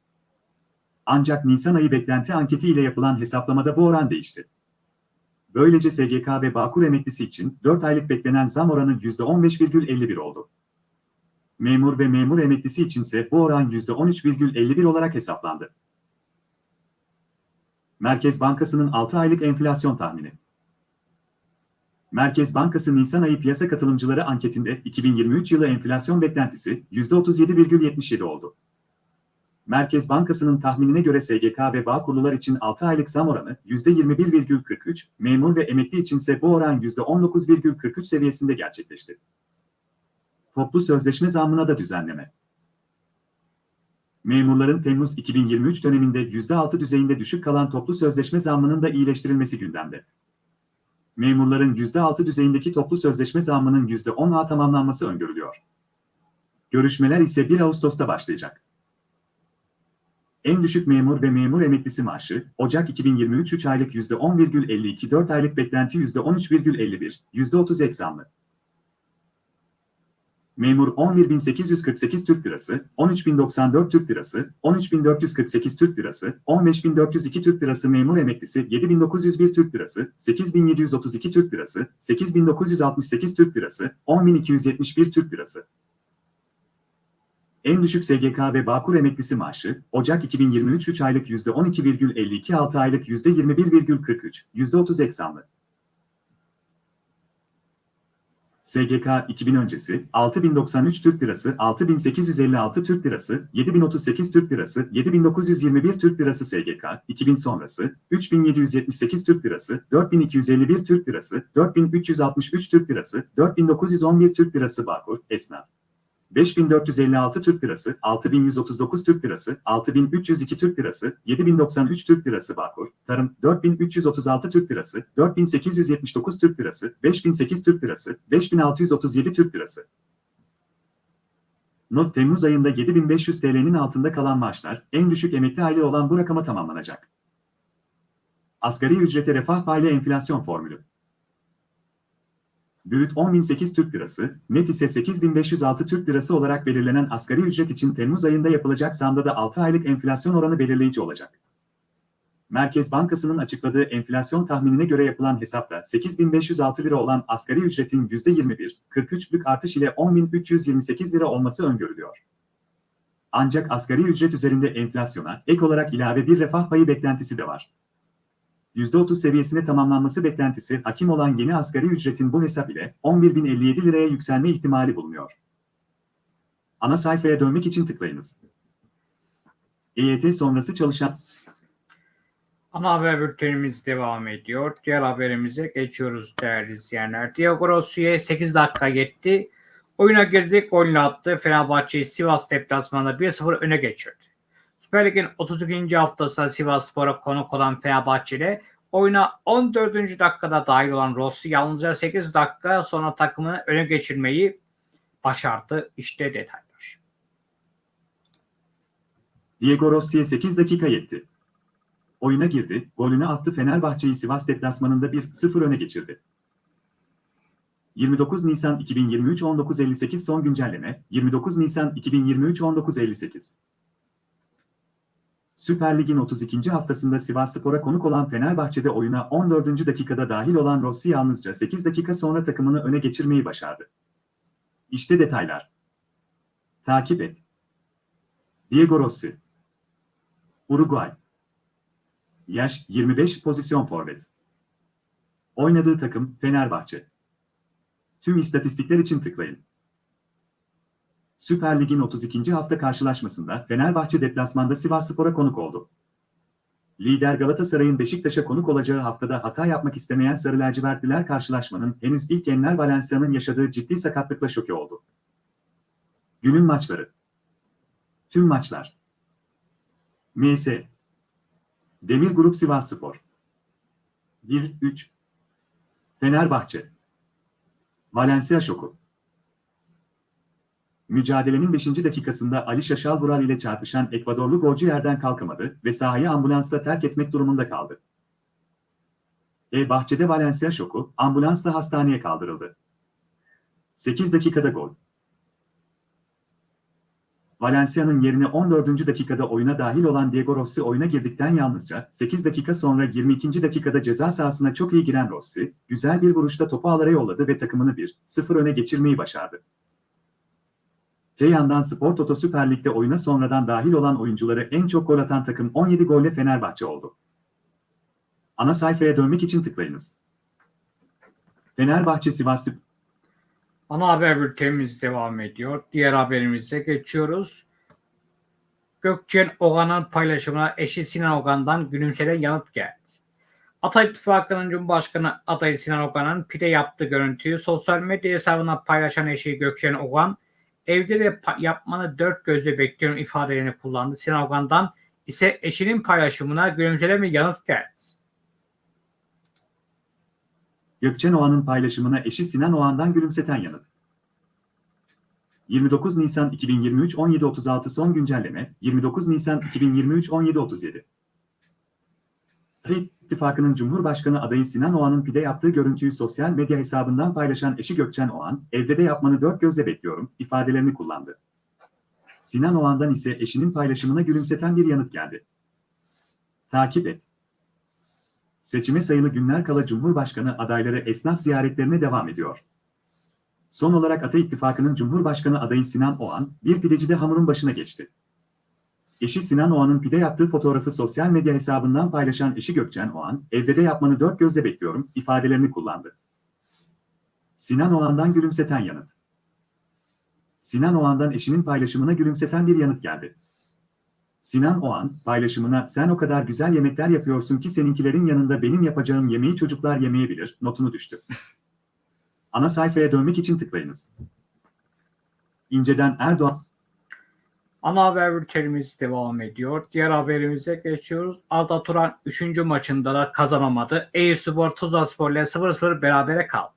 Ancak Nisan ayı beklenti anketi ile yapılan hesaplamada bu oran değişti. Böylece SGK ve Bağkur emeklisi için 4 aylık beklenen zam oranı %15,51 oldu. Memur ve memur emeklisi içinse bu oran %13,51 olarak hesaplandı. Merkez Bankası'nın 6 aylık enflasyon tahmini. Merkez Bankası Nisan ayı piyasa katılımcıları anketinde 2023 yılı enflasyon beklentisi %37,77 oldu. Merkez Bankası'nın tahminine göre SGK ve Bağkurlular için 6 aylık zam oranı %21,43, memur ve emekli içinse bu oran %19,43 seviyesinde gerçekleşti. Toplu sözleşme zammına da düzenleme. Memurların Temmuz 2023 döneminde %6 düzeyinde düşük kalan toplu sözleşme zammının da iyileştirilmesi gündemde. Memurların %6 düzeyindeki toplu sözleşme zammının %10'a tamamlanması öngörülüyor. Görüşmeler ise 1 Ağustos'ta başlayacak. En düşük memur ve memur emeklisi maaşı, Ocak 2023 3 aylık %10,52, 4 aylık beklenti %13,51, %30 ek. Memur 11.848 Türk Lirası, 13.094 Türk Lirası, 13.448 Türk Lirası, 15.402 Türk Lirası memur emeklisi 7.901 Türk Lirası, 8.732 Türk Lirası, 8.968 Türk Lirası, 10.271 Türk Lirası. En düşük SGK ve Bağkur emeklisi maaşı, Ocak 2023 3 aylık %12,52 6 aylık %21,43, %30 ek zamlı. SGK 2000 öncesi 6093 Türk Lirası, 6856 Türk Lirası, 7038 Türk Lirası, 7921 Türk Lirası SGK 2000 sonrası 3778 Türk Lirası, 4251 Türk Lirası, 4363 Türk Lirası, 4911 Türk Lirası Bağkur, Esnaf. 5456 Türk Lirası, 6139 Türk Lirası, 6302 Türk Lirası, 7093 Türk Lirası Bağkur, Tarım, 4336 Türk Lirası, 4879 Türk Lirası, 5008 Türk Lirası, 5637 Türk Lirası. Not Temmuz ayında 7500 TL'nin altında kalan maaşlar, en düşük emekli aile olan bu rakama tamamlanacak. Asgari ücrete refah paylı enflasyon formülü. Brüt 10.008 Türk Lirası, net ise 8.506 Türk Lirası olarak belirlenen asgari ücret için Temmuz ayında yapılacak zamda da 6 aylık enflasyon oranı belirleyici olacak. Merkez Bankası'nın açıkladığı enflasyon tahminine göre yapılan hesapta 8.506 lira olan asgari ücretin %21,43'lük artış ile 10.328 lira olması öngörülüyor. Ancak asgari ücret üzerinde enflasyona ek olarak ilave bir refah payı beklentisi de var. %30 seviyesine tamamlanması beklentisi hakim olan yeni asgari ücretin bu hesap ile 11.057 liraya yükselme ihtimali bulunuyor. Ana sayfaya dönmek için tıklayınız. EYT sonrası çalışan Ana haber bültenimiz devam ediyor. Diğer haberimize geçiyoruz değerli izleyenler. Diego Rossi'ye 8 dakika yetti. Oyuna girdi, golünü attı. Fenerbahçe'yi Sivas deplasmanında 1-0 öne geçirdi. Süper Lig'in 32. haftasında Sivas Spor'a konuk olan Fenerbahçe'de oyuna 14. dakikada dahil olan Rossi yalnızca 8 dakika sonra takımını öne geçirmeyi başardı. İşte detaylar. Diego Rossi'ye 8 dakika yetti. Oyuna girdi, golünü attı Fenerbahçe'yi Sivas deplasmanında 1-0 öne geçirdi. 29 Nisan 2023 19.58 son güncelleme 29 Nisan 2023 19.58 Süper Lig'in 32. haftasında Sivasspor'a konuk olan Fenerbahçe'de oyuna 14. dakikada dahil olan Rossi yalnızca 8 dakika sonra takımını öne geçirmeyi başardı. İşte detaylar. Takip et. Diego Rossi Uruguay Yaş 25 pozisyon forvet. Oynadığı takım Fenerbahçe. Tüm istatistikler için tıklayın. Süper Lig'in 32. hafta karşılaşmasında Fenerbahçe deplasmanda Sivasspor'a konuk oldu. Lider Galatasaray'ın Beşiktaş'a konuk olacağı haftada hata yapmak istemeyen Sarı Lacivertliler karşılaşmanın henüz ilk Enner Valencia'nın yaşadığı ciddi sakatlıkla şoke oldu. Günün maçları. Tüm maçlar. MS. Demir Grup Sivasspor. 1-3. Fenerbahçe. Valencia şoku. Mücadelenin 5. dakikasında Ali Şaşal Vural ile çarpışan Ekvadorlu golcü yerden kalkamadı ve sahayı ambulansla terk etmek durumunda kaldı. E bahçede Valencia şoku, ambulansla hastaneye kaldırıldı. 8 dakikada gol. Valencia'nın yerine 14. dakikada oyuna dahil olan Diego Rossi oyuna girdikten yalnızca 8 dakika sonra 22. dakikada ceza sahasına çok iyi giren Rossi, güzel bir vuruşta topu ağlara yolladı ve takımını 1-0 öne geçirmeyi başardı. Te yandan Spor Toto Süper Lig'de oyuna sonradan dahil olan oyuncuları en çok gol atan takım 17 golle Fenerbahçe oldu. Ana sayfaya dönmek için tıklayınız. Fenerbahçe Sivas Ana haber bültenimiz devam ediyor. Diğer haberimize geçiyoruz. Gökçen Ogan'ın paylaşımına eşi Sinan Ogan'dan gülümselen yanıt geldi. Ata İttifakı'nın Cumhurbaşkanı adayı Sinan Ogan'ın pide yaptığı görüntüyü sosyal medya hesabına paylaşan eşi Gökçen Ogan, evde de yapmanı dört gözle bekliyorum ifadelerini kullandı. Sinan Ogan'dan ise eşinin paylaşımına gülümselen bir yanıt geldi. Gökçen Oğan'ın paylaşımına eşi Sinan Oğan'dan gülümseten yanıt. 29 Nisan 2023 17.36 son güncelleme 29 Nisan 2023 17.37 Ata İttifakı'nın Cumhurbaşkanı adayı Sinan Oğan'ın pide yaptığı görüntüyü sosyal medya hesabından paylaşan eşi Gökçen Oğan, evde de yapmanı dört gözle bekliyorum ifadelerini kullandı. Sinan Oğan'dan ise eşinin paylaşımına gülümseten bir yanıt geldi. Takip et. Seçime sayılı günler kala Cumhurbaşkanı adayları esnaf ziyaretlerine devam ediyor. Son olarak Ata İttifakı'nın Cumhurbaşkanı adayı Sinan Oğan, bir pidecide hamurun başına geçti. Eşi Sinan Oğan'ın pide yaptığı fotoğrafı sosyal medya hesabından paylaşan eşi Gökçen Oğan, evde de yapmanı dört gözle bekliyorum ifadelerini kullandı. Sinan Oğan'dan gülümseten yanıt. Sinan Oğan'dan eşinin paylaşımına gülümseten bir yanıt geldi. Sinan Oğan, paylaşımına sen o kadar güzel yemekler yapıyorsun ki seninkilerin yanında benim yapacağım yemeği çocuklar yemeyebilir notunu düştü. Ana sayfaya dönmek için tıklayınız. İnceden Erdoğan Ana haber bültenimiz devam ediyor. Diğer haberimize geçiyoruz. Arda Turan 3. maçında da kazanamadı. Eyüpspor Tuzlaspor ile 0-0 berabere kaldı.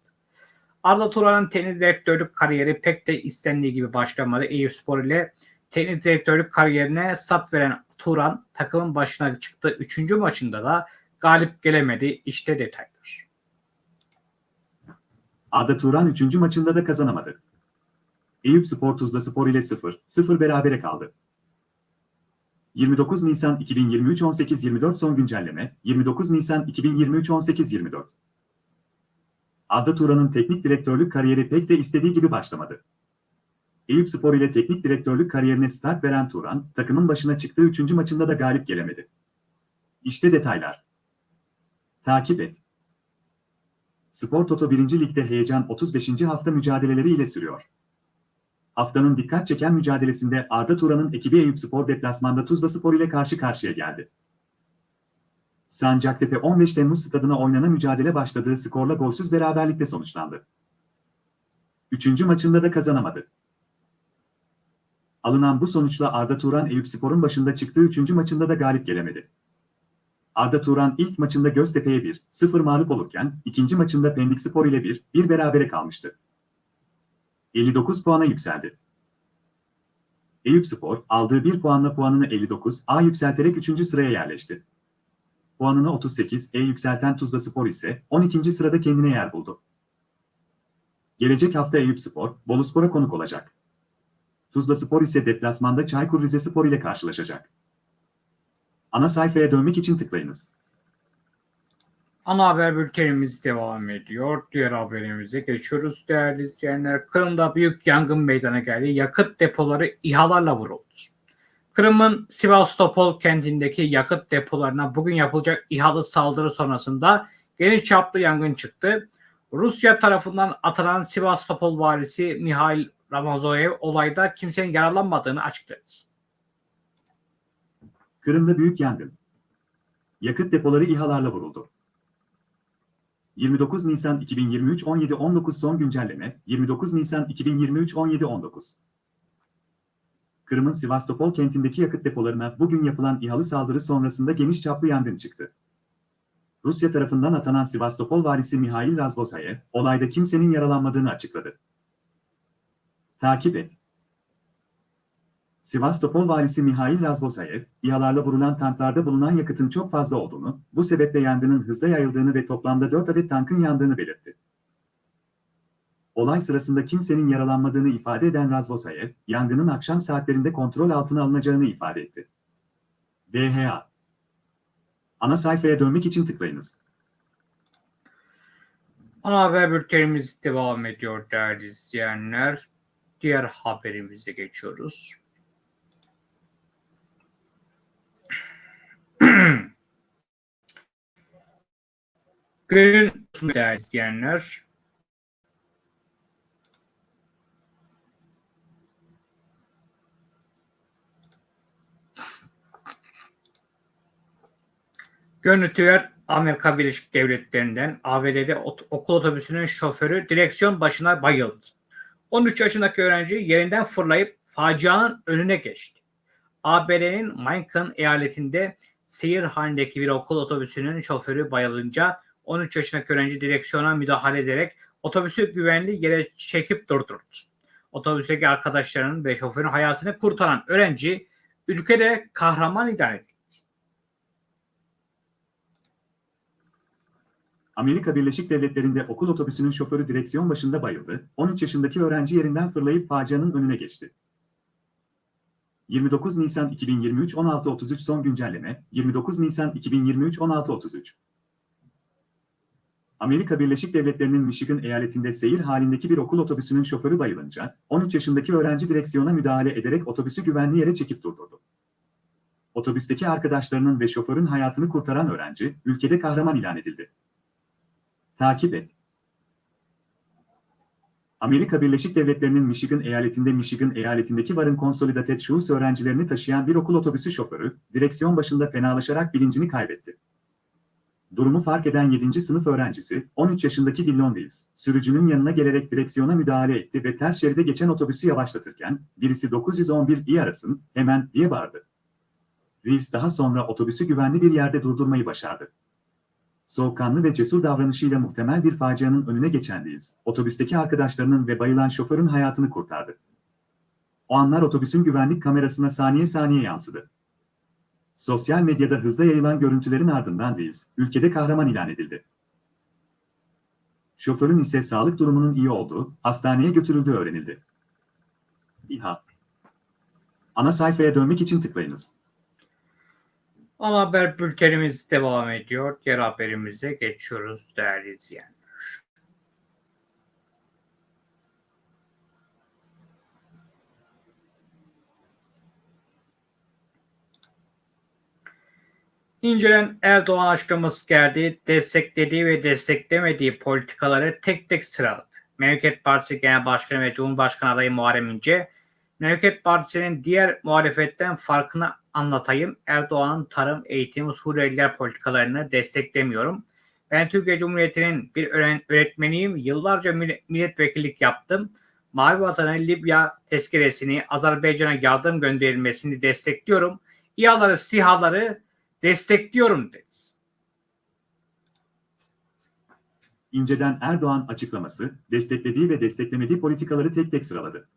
Arda Turan'ın teknik direktörlük kariyeri pek de istendiği gibi başlamadı. Eyüpspor ile teknik direktörlük kariyerine sap veren Turan takımın başına çıktığı 3. maçında da galip gelemedi. İşte detaylar. Arda Turan 3. maçında da kazanamadı. Eyüp Spor Tuzla Spor ile 0-0 berabere kaldı. 29 Nisan 2023 18.24 son güncelleme 29 Nisan 2023 18.24 Arda Turan'ın teknik direktörlük kariyeri pek de istediği gibi başlamadı. Eyüp Spor ile teknik direktörlük kariyerine start veren Turan, takımın başına çıktığı 3. maçında da galip gelemedi. İşte detaylar. Takip et. Spor Toto 1. Lig'de heyecan 35. hafta mücadeleleri ile sürüyor. Haftanın dikkat çeken mücadelesinde Arda Turan'ın ekibi Eyüpspor deplasmanda Tuzla Spor ile karşı karşıya geldi. Sancaktepe 15 Temmuz stadına oynanan mücadele başladığı skorla golsüz beraberlikte sonuçlandı. Üçüncü maçında da kazanamadı. Alınan bu sonuçla Arda Turan Eyüpspor'un başında çıktığı üçüncü maçında da galip gelemedi. Arda Turan ilk maçında Göztepe'ye 1-0 mağlup olurken ikinci maçında Pendik Spor ile 1-1 berabere kalmıştı. 59 puana yükseldi. Eyüpspor aldığı 1 puanla puanını 59 A yükselterek 3. sıraya yerleşti. Puanını 38 E yükselten Tuzla Spor ise 12. sırada kendine yer buldu. Gelecek hafta Eyüpspor, Boluspor'a konuk olacak. Tuzla Spor ise deplasmanda Çaykur Rizespor ile karşılaşacak. Ana sayfaya dönmek için tıklayınız. Ana haber bültenimiz devam ediyor. Diğer haberimize geçiyoruz değerli izleyenler. Kırım'da büyük yangın meydana geldi. Yakıt depoları İHA'larla vuruldu. Kırım'ın Sivastopol kentindeki yakıt depolarına bugün yapılacak İHA'lı saldırı sonrasında geniş çaplı yangın çıktı. Rusya tarafından atılan Sivastopol valisi Mihail Ramazoyev olayda kimsenin yaralanmadığını açıkladı. Kırım'da büyük yangın. Yakıt depoları İHA'larla vuruldu. 29 Nisan 2023 17.19 son güncelleme 29 Nisan 2023 17.19 Kırım'ın Sivastopol kentindeki yakıt depolarına bugün yapılan İHA'lı saldırı sonrasında geniş çaplı yangın çıktı. Rusya tarafından atanan Sivastopol valisi Mihail Razvosayev, olayda kimsenin yaralanmadığını açıkladı. Takip et. Sivastopol valisi Mihail Razvosayev, İHA'larla vurulan tanklarda bulunan yakıtın çok fazla olduğunu, bu sebeple yangının hızla yayıldığını ve toplamda 4 adet tankın yandığını belirtti. Olay sırasında kimsenin yaralanmadığını ifade eden Razvosayev, yangının akşam saatlerinde kontrol altına alınacağını ifade etti. DHA Ana sayfaya dönmek için tıklayınız. Ana haber bültenimiz devam ediyor değerli izleyenler. Diğer haberimize geçiyoruz. *clears throat* Günün değerli izleyenler. Görüntüler Amerika Birleşik Devletleri'nden ABD'de ot- okul otobüsünün şoförü direksiyon başına bayıldı. 13 yaşındaki öğrenci yerinden fırlayıp facianın önüne geçti. ABD'nin Macon eyaletinde seyir halindeki bir okul otobüsünün şoförü bayılınca 13 yaşındaki öğrenci direksiyona müdahale ederek otobüsü güvenli yere çekip durdurdu. Otobüsteki arkadaşlarının ve şoförün hayatını kurtaran öğrenci ülkede kahraman ilan edildi. Amerika Birleşik Devletleri'nde okul otobüsünün şoförü direksiyon başında bayıldı, 13 yaşındaki öğrenci yerinden fırlayıp facianın önüne geçti. 29 Nisan 2023 16.33 son güncelleme 29 Nisan 2023 16.33 Amerika Birleşik Devletleri'nin Michigan eyaletinde seyir halindeki bir okul otobüsünün şoförü bayılınca 13 yaşındaki öğrenci direksiyona müdahale ederek otobüsü güvenli yere çekip durdurdu. Otobüsteki arkadaşlarının ve şoförün hayatını kurtaran öğrenci ülkede kahraman ilan edildi. Takip et. Amerika Birleşik Devletleri'nin Michigan eyaletinde Michigan eyaletindeki Warren Consolidated Schools öğrencilerini taşıyan bir okul otobüsü şoförü, direksiyon başında fenalaşarak bilincini kaybetti. Durumu fark eden 7. sınıf öğrencisi, 13 yaşındaki Dillon Reeves, sürücünün yanına gelerek direksiyona müdahale etti ve ters şeride geçen otobüsü yavaşlatırken, birisi 911 iyi arasın, hemen diye bağırdı. Reeves daha sonra otobüsü güvenli bir yerde durdurmayı başardı soğukkanlı ve cesur davranışıyla muhtemel bir facianın önüne geçen Reeves, otobüsteki arkadaşlarının ve bayılan şoförün hayatını kurtardı. O anlar otobüsün güvenlik kamerasına saniye saniye yansıdı. Sosyal medyada hızla yayılan görüntülerin ardından Reeves, ülkede kahraman ilan edildi. Şoförün ise sağlık durumunun iyi olduğu, hastaneye götürüldüğü öğrenildi. İHA Ana sayfaya dönmek için tıklayınız. Ana haber bültenimiz devam ediyor. Diğer haberimize geçiyoruz değerli izleyenler. İncelen Erdoğan açıklaması geldi. Desteklediği ve desteklemediği politikaları tek tek sıraladı. Memleket Partisi Genel Başkanı ve Cumhurbaşkanı adayı Muharrem İnce, Memleket Partisi'nin diğer muhalefetten farkını anlatayım. Erdoğan'ın tarım, eğitim, Suriyeliler politikalarını desteklemiyorum. Ben Türkiye Cumhuriyeti'nin bir öğretmeniyim. Yıllarca milletvekillik yaptım. Mavi Vatan'ın Libya tezkeresini, Azerbaycan'a yardım gönderilmesini destekliyorum. İHA'ları, SİHA'ları destekliyorum dedi. İnceden Erdoğan açıklaması, desteklediği ve desteklemediği politikaları tek tek sıraladı.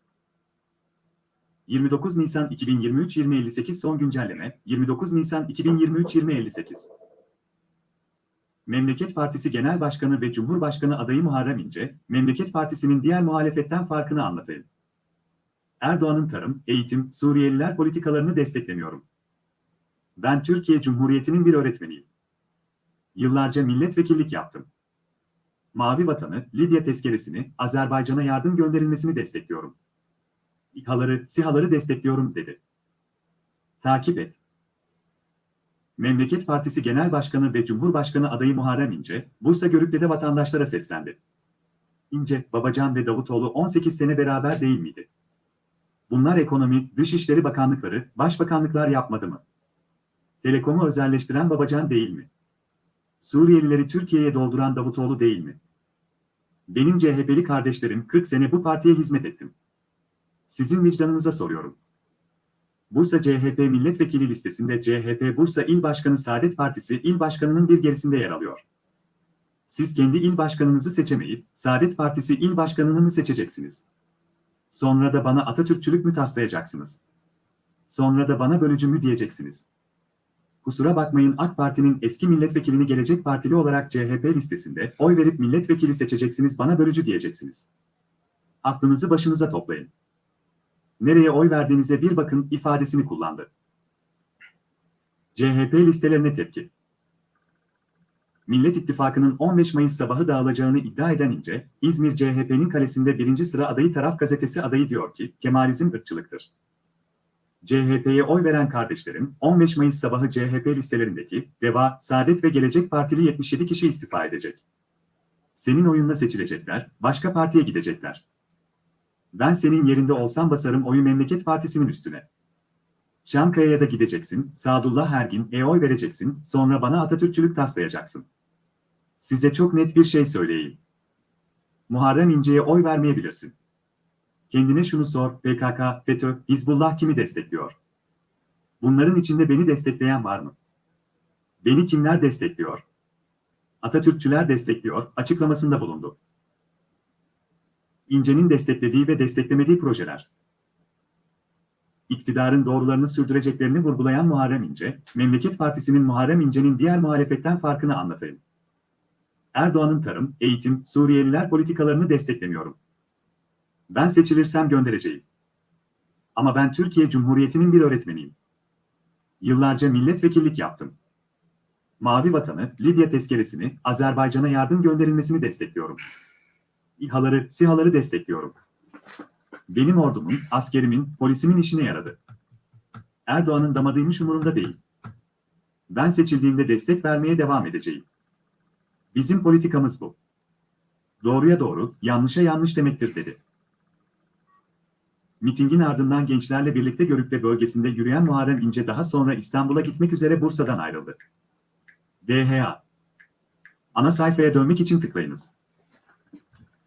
29 Nisan 2023 2058 son güncelleme 29 Nisan 2023 2058 Memleket Partisi Genel Başkanı ve Cumhurbaşkanı adayı Muharrem İnce, Memleket Partisi'nin diğer muhalefetten farkını anlatayım. Erdoğan'ın tarım, eğitim, Suriyeliler politikalarını desteklemiyorum. Ben Türkiye Cumhuriyeti'nin bir öğretmeniyim. Yıllarca milletvekillik yaptım. Mavi Vatanı, Libya tezkeresini, Azerbaycan'a yardım gönderilmesini destekliyorum. İHA'ları, SİHA'ları destekliyorum dedi. Takip et. Memleket Partisi Genel Başkanı ve Cumhurbaşkanı adayı Muharrem İnce, Bursa Görükle'de vatandaşlara seslendi. İnce, Babacan ve Davutoğlu 18 sene beraber değil miydi? Bunlar ekonomi, dışişleri bakanlıkları, başbakanlıklar yapmadı mı? Telekomu özelleştiren Babacan değil mi? Suriyelileri Türkiye'ye dolduran Davutoğlu değil mi? Benim CHP'li kardeşlerim 40 sene bu partiye hizmet ettim. Sizin vicdanınıza soruyorum. Bursa CHP milletvekili listesinde CHP Bursa İl Başkanı Saadet Partisi il başkanının bir gerisinde yer alıyor. Siz kendi il başkanınızı seçemeyip Saadet Partisi il başkanını mı seçeceksiniz? Sonra da bana Atatürkçülük mü taslayacaksınız? Sonra da bana bölücü mü diyeceksiniz? Kusura bakmayın AK Parti'nin eski milletvekilini Gelecek Partili olarak CHP listesinde oy verip milletvekili seçeceksiniz bana bölücü diyeceksiniz. Aklınızı başınıza toplayın nereye oy verdiğinize bir bakın ifadesini kullandı. CHP listelerine tepki. Millet İttifakı'nın 15 Mayıs sabahı dağılacağını iddia eden İnce, İzmir CHP'nin kalesinde birinci sıra adayı taraf gazetesi adayı diyor ki, Kemalizm ırkçılıktır. CHP'ye oy veren kardeşlerim, 15 Mayıs sabahı CHP listelerindeki DEVA, Saadet ve Gelecek Partili 77 kişi istifa edecek. Senin oyunla seçilecekler, başka partiye gidecekler. Ben senin yerinde olsam basarım oyu Memleket Partisi'nin üstüne. Çankaya'ya da gideceksin, Sadullah Ergin e oy vereceksin, sonra bana Atatürkçülük taslayacaksın. Size çok net bir şey söyleyeyim. Muharrem İnce'ye oy vermeyebilirsin. Kendine şunu sor, PKK, FETÖ, Hizbullah kimi destekliyor? Bunların içinde beni destekleyen var mı? Beni kimler destekliyor? Atatürkçüler destekliyor, açıklamasında bulundu. İnce'nin desteklediği ve desteklemediği projeler. İktidarın doğrularını sürdüreceklerini vurgulayan Muharrem İnce, Memleket Partisi'nin Muharrem İnce'nin diğer muhalefetten farkını anlatayım. Erdoğan'ın tarım, eğitim, Suriyeliler politikalarını desteklemiyorum. Ben seçilirsem göndereceğim. Ama ben Türkiye Cumhuriyeti'nin bir öğretmeniyim. Yıllarca milletvekillik yaptım. Mavi Vatanı, Libya tezkeresini, Azerbaycan'a yardım gönderilmesini destekliyorum. İHA'ları, SİHA'ları destekliyorum. Benim ordumun, askerimin, polisimin işine yaradı. Erdoğan'ın damadıymış umurumda değil. Ben seçildiğimde destek vermeye devam edeceğim. Bizim politikamız bu. Doğruya doğru, yanlışa yanlış demektir dedi. Mitingin ardından gençlerle birlikte Görükle bölgesinde yürüyen Muharrem İnce daha sonra İstanbul'a gitmek üzere Bursa'dan ayrıldı. DHA Ana sayfaya dönmek için tıklayınız.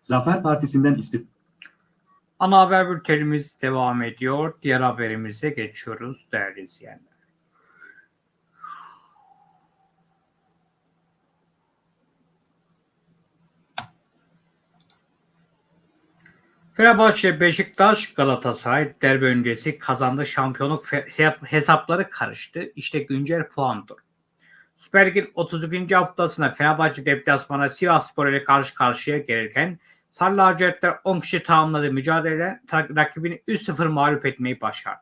Zafer Partisi'nden istif Ana haber bültenimiz devam ediyor. Diğer haberimize geçiyoruz değerli izleyenler. Fenerbahçe, Beşiktaş, Galatasaray derbi öncesi kazandı. Şampiyonluk hesapları karıştı. İşte güncel puan. Süper Lig'in 32. haftasında Fenerbahçe deplasmana Sivasspor ile karşı karşıya gelirken Sarı lacivertler 10 kişi tamamladığı mücadelede rakibini 3-0 mağlup etmeyi başardı.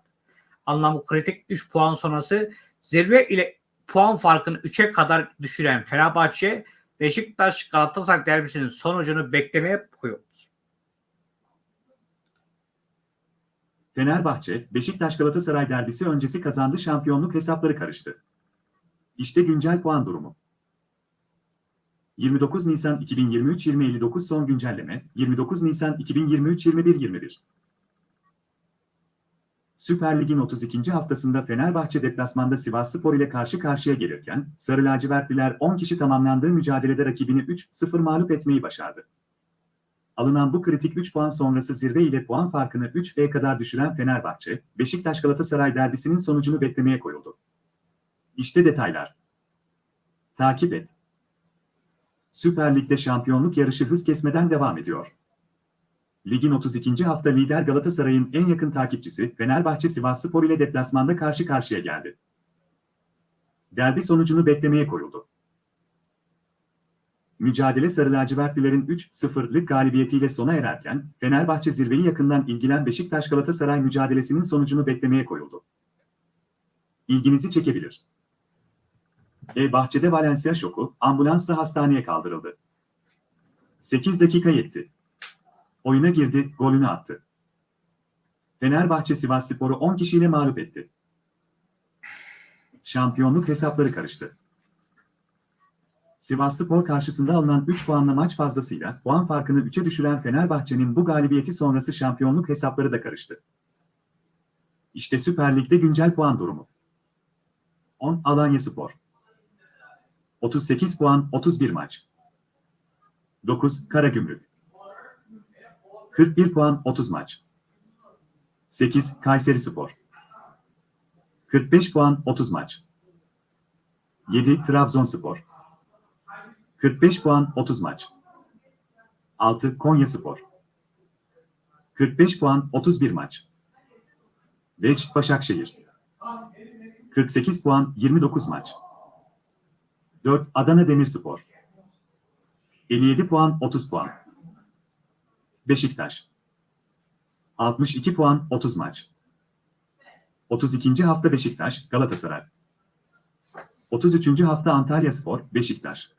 Anlamı kritik 3 puan sonrası zirve ile puan farkını 3'e kadar düşüren Fenerbahçe Beşiktaş Galatasaray derbisinin sonucunu beklemeye koyuldu. Fenerbahçe, Beşiktaş Galatasaray derbisi öncesi kazandı şampiyonluk hesapları karıştı. İşte güncel puan durumu. 29 Nisan 2023 2059 son güncelleme 29 Nisan 2023 2121 Süper Lig'in 32. haftasında Fenerbahçe deplasmanda Sivasspor ile karşı karşıya gelirken Sarı lacivertliler 10 kişi tamamlandığı mücadelede rakibini 3-0 mağlup etmeyi başardı. Alınan bu kritik 3 puan sonrası zirve ile puan farkını 3'e kadar düşüren Fenerbahçe, Beşiktaş Galatasaray derbisinin sonucunu beklemeye koyuldu. İşte detaylar. Takip et. Süper Lig'de şampiyonluk yarışı hız kesmeden devam ediyor. Ligin 32. hafta lider Galatasaray'ın en yakın takipçisi Fenerbahçe Sivasspor ile deplasmanda karşı karşıya geldi. Derbi sonucunu beklemeye koyuldu. Mücadele Sarı lacivertlilerin 3-0'lık galibiyetiyle sona ererken, Fenerbahçe zirveyi yakından ilgilen Beşiktaş Galatasaray mücadelesinin sonucunu beklemeye koyuldu. İlginizi çekebilir. E bahçede Valencia şoku, ambulansla hastaneye kaldırıldı. 8 dakika yetti. Oyuna girdi, golünü attı. Fenerbahçe Sivasspor'u 10 kişiyle mağlup etti. Şampiyonluk hesapları karıştı. Sivasspor karşısında alınan 3 puanla maç fazlasıyla puan farkını 3'e düşüren Fenerbahçe'nin bu galibiyeti sonrası şampiyonluk hesapları da karıştı. İşte Süper Lig'de güncel puan durumu. 10 Alanya Spor 38 puan 31 maç. 9 Karagümrük 41 puan 30 maç. 8 Kayseri Spor 45 puan 30 maç. 7 Trabzonspor 45 puan 30 maç. 6 Konya Spor 45 puan 31 maç. 5 Başakşehir 48 puan 29 maç. 4 Adana Demirspor 57 puan 30 puan. Beşiktaş 62 puan 30 maç. 32. hafta Beşiktaş, Galatasaray. 33. hafta Antalya Spor, Beşiktaş.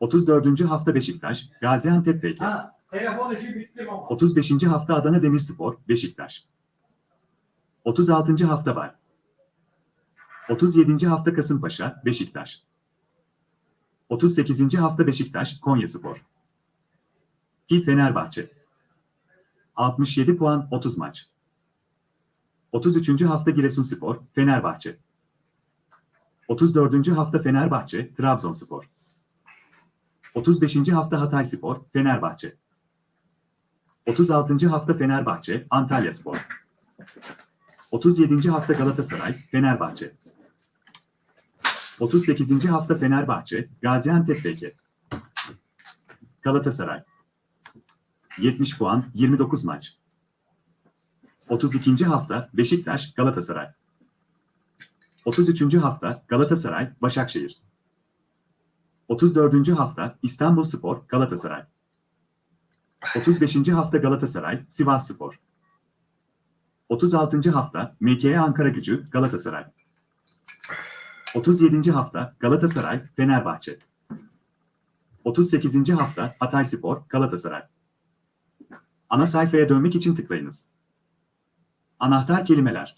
34. hafta Beşiktaş, Gaziantep FK. Ha, telefon işi bitti baba. 35. hafta Adana Demirspor, Beşiktaş. 36. hafta var. 37. hafta Kasımpaşa, Beşiktaş. 38. hafta Beşiktaş, Konyaspor. Ki Fenerbahçe. 67 puan 30 maç. 33. hafta Giresunspor, Fenerbahçe. 34. hafta Fenerbahçe, Trabzonspor. 35. hafta Hatayspor, Fenerbahçe. 36. hafta Fenerbahçe, Antalyaspor. 37. hafta Galatasaray, Fenerbahçe. 38. hafta Fenerbahçe, Gaziantep FK. Galatasaray. 70 puan, 29 maç. 32. hafta Beşiktaş, Galatasaray. 33. hafta Galatasaray, Başakşehir. 34. hafta İstanbulspor, Galatasaray. 35. hafta Galatasaray, Sivasspor. 36. hafta MKE Ankara Gücü, Galatasaray. 37. hafta Galatasaray, Fenerbahçe. 38. hafta Hatayspor, Galatasaray. Ana sayfaya dönmek için tıklayınız. Anahtar kelimeler.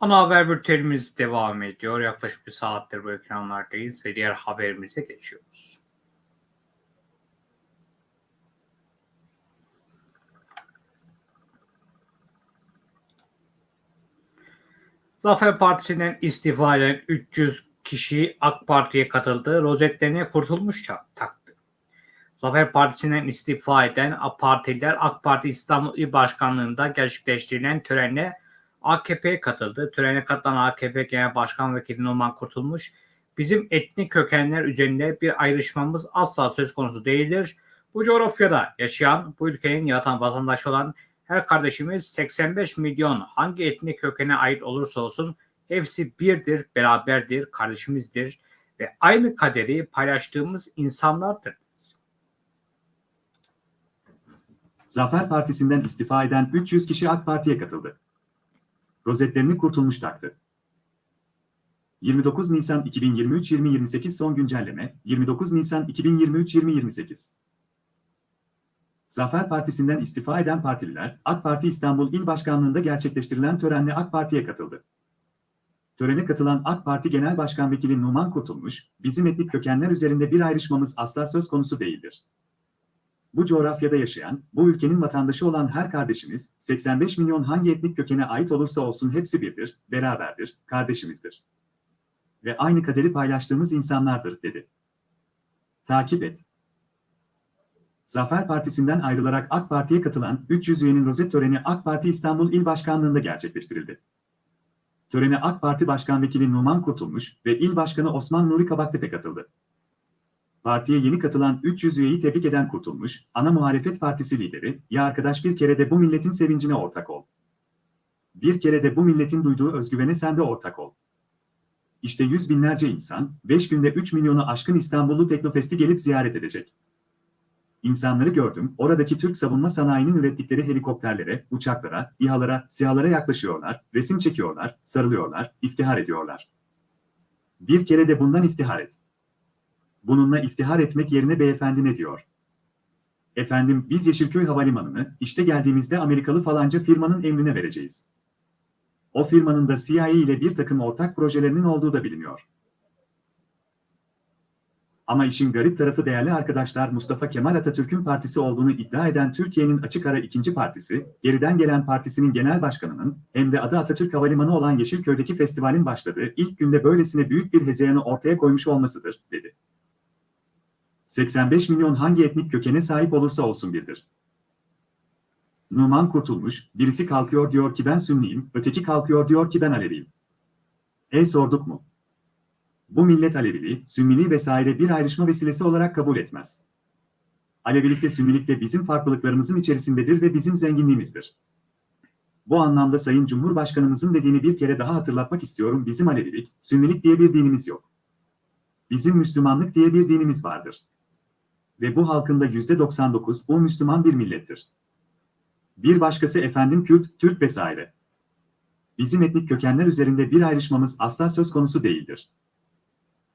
Ana haber bültenimiz devam ediyor. Yaklaşık bir saattir bu ekranlardayız ve diğer haberimize geçiyoruz. Zafer Partisi'nden istifa eden 300 kişi AK Parti'ye katıldı. Rozetlerine kurtulmuş taktı. Zafer Partisi'nden istifa eden AK Partililer AK Parti İstanbul İl Başkanlığı'nda gerçekleştirilen törenle AKP'ye katıldı. Törene katılan AKP Genel Başkan Vekili Numan Kurtulmuş, bizim etnik kökenler üzerinde bir ayrışmamız asla söz konusu değildir. Bu coğrafyada yaşayan, bu ülkenin yatan vatandaşı olan her kardeşimiz 85 milyon hangi etnik kökene ait olursa olsun hepsi birdir, beraberdir, kardeşimizdir ve aynı kaderi paylaştığımız insanlardır. Zafer Partisi'nden istifa eden 300 kişi AK Parti'ye katıldı. Rozetlerini kurtulmuş taktı. 29 Nisan 2023-2028 son güncelleme 29 Nisan 2023-2028 Zafer Partisi'nden istifa eden partililer, AK Parti İstanbul İl Başkanlığı'nda gerçekleştirilen törenle AK Parti'ye katıldı. Törene katılan AK Parti Genel Başkan Vekili Numan Kurtulmuş, bizim etnik kökenler üzerinde bir ayrışmamız asla söz konusu değildir. Bu coğrafyada yaşayan, bu ülkenin vatandaşı olan her kardeşimiz, 85 milyon hangi etnik kökene ait olursa olsun hepsi birdir, beraberdir, kardeşimizdir. Ve aynı kaderi paylaştığımız insanlardır, dedi. Takip et. Zafer Partisi'nden ayrılarak AK Parti'ye katılan 300 üyenin rozet töreni AK Parti İstanbul İl Başkanlığı'nda gerçekleştirildi. Törene AK Parti Başkan Vekili Numan Kurtulmuş ve İl Başkanı Osman Nuri Kabaktepe katıldı. Partiye yeni katılan 300 üyeyi tebrik eden Kurtulmuş, ana muhalefet partisi lideri, ya arkadaş bir kere de bu milletin sevincine ortak ol. Bir kere de bu milletin duyduğu özgüvene sen de ortak ol. İşte yüz binlerce insan, 5 günde 3 milyonu aşkın İstanbullu Teknofest'i gelip ziyaret edecek. İnsanları gördüm, oradaki Türk savunma sanayinin ürettikleri helikopterlere, uçaklara, İHA'lara, SİHA'lara yaklaşıyorlar, resim çekiyorlar, sarılıyorlar, iftihar ediyorlar. Bir kere de bundan iftihar et. Bununla iftihar etmek yerine beyefendi ne diyor? Efendim biz Yeşilköy Havalimanı'nı işte geldiğimizde Amerikalı falanca firmanın emrine vereceğiz. O firmanın da CIA ile bir takım ortak projelerinin olduğu da biliniyor. Ama işin garip tarafı değerli arkadaşlar Mustafa Kemal Atatürk'ün partisi olduğunu iddia eden Türkiye'nin açık ara ikinci partisi, geriden gelen partisinin genel başkanının hem de adı Atatürk Havalimanı olan Yeşilköy'deki festivalin başladığı ilk günde böylesine büyük bir hezeyanı ortaya koymuş olmasıdır, dedi. 85 milyon hangi etnik kökene sahip olursa olsun birdir. Numan kurtulmuş, birisi kalkıyor diyor ki ben Sünniyim, öteki kalkıyor diyor ki ben Aleviyim. E sorduk mu? Bu millet Aleviliği, Sünniliği vesaire bir ayrışma vesilesi olarak kabul etmez. Alevilikte Sünnilikte bizim farklılıklarımızın içerisindedir ve bizim zenginliğimizdir. Bu anlamda Sayın Cumhurbaşkanımızın dediğini bir kere daha hatırlatmak istiyorum. Bizim Alevilik, Sünnilik diye bir dinimiz yok. Bizim Müslümanlık diye bir dinimiz vardır. Ve bu halkında %99 o Müslüman bir millettir. Bir başkası efendim Kürt, Türk vesaire. Bizim etnik kökenler üzerinde bir ayrışmamız asla söz konusu değildir.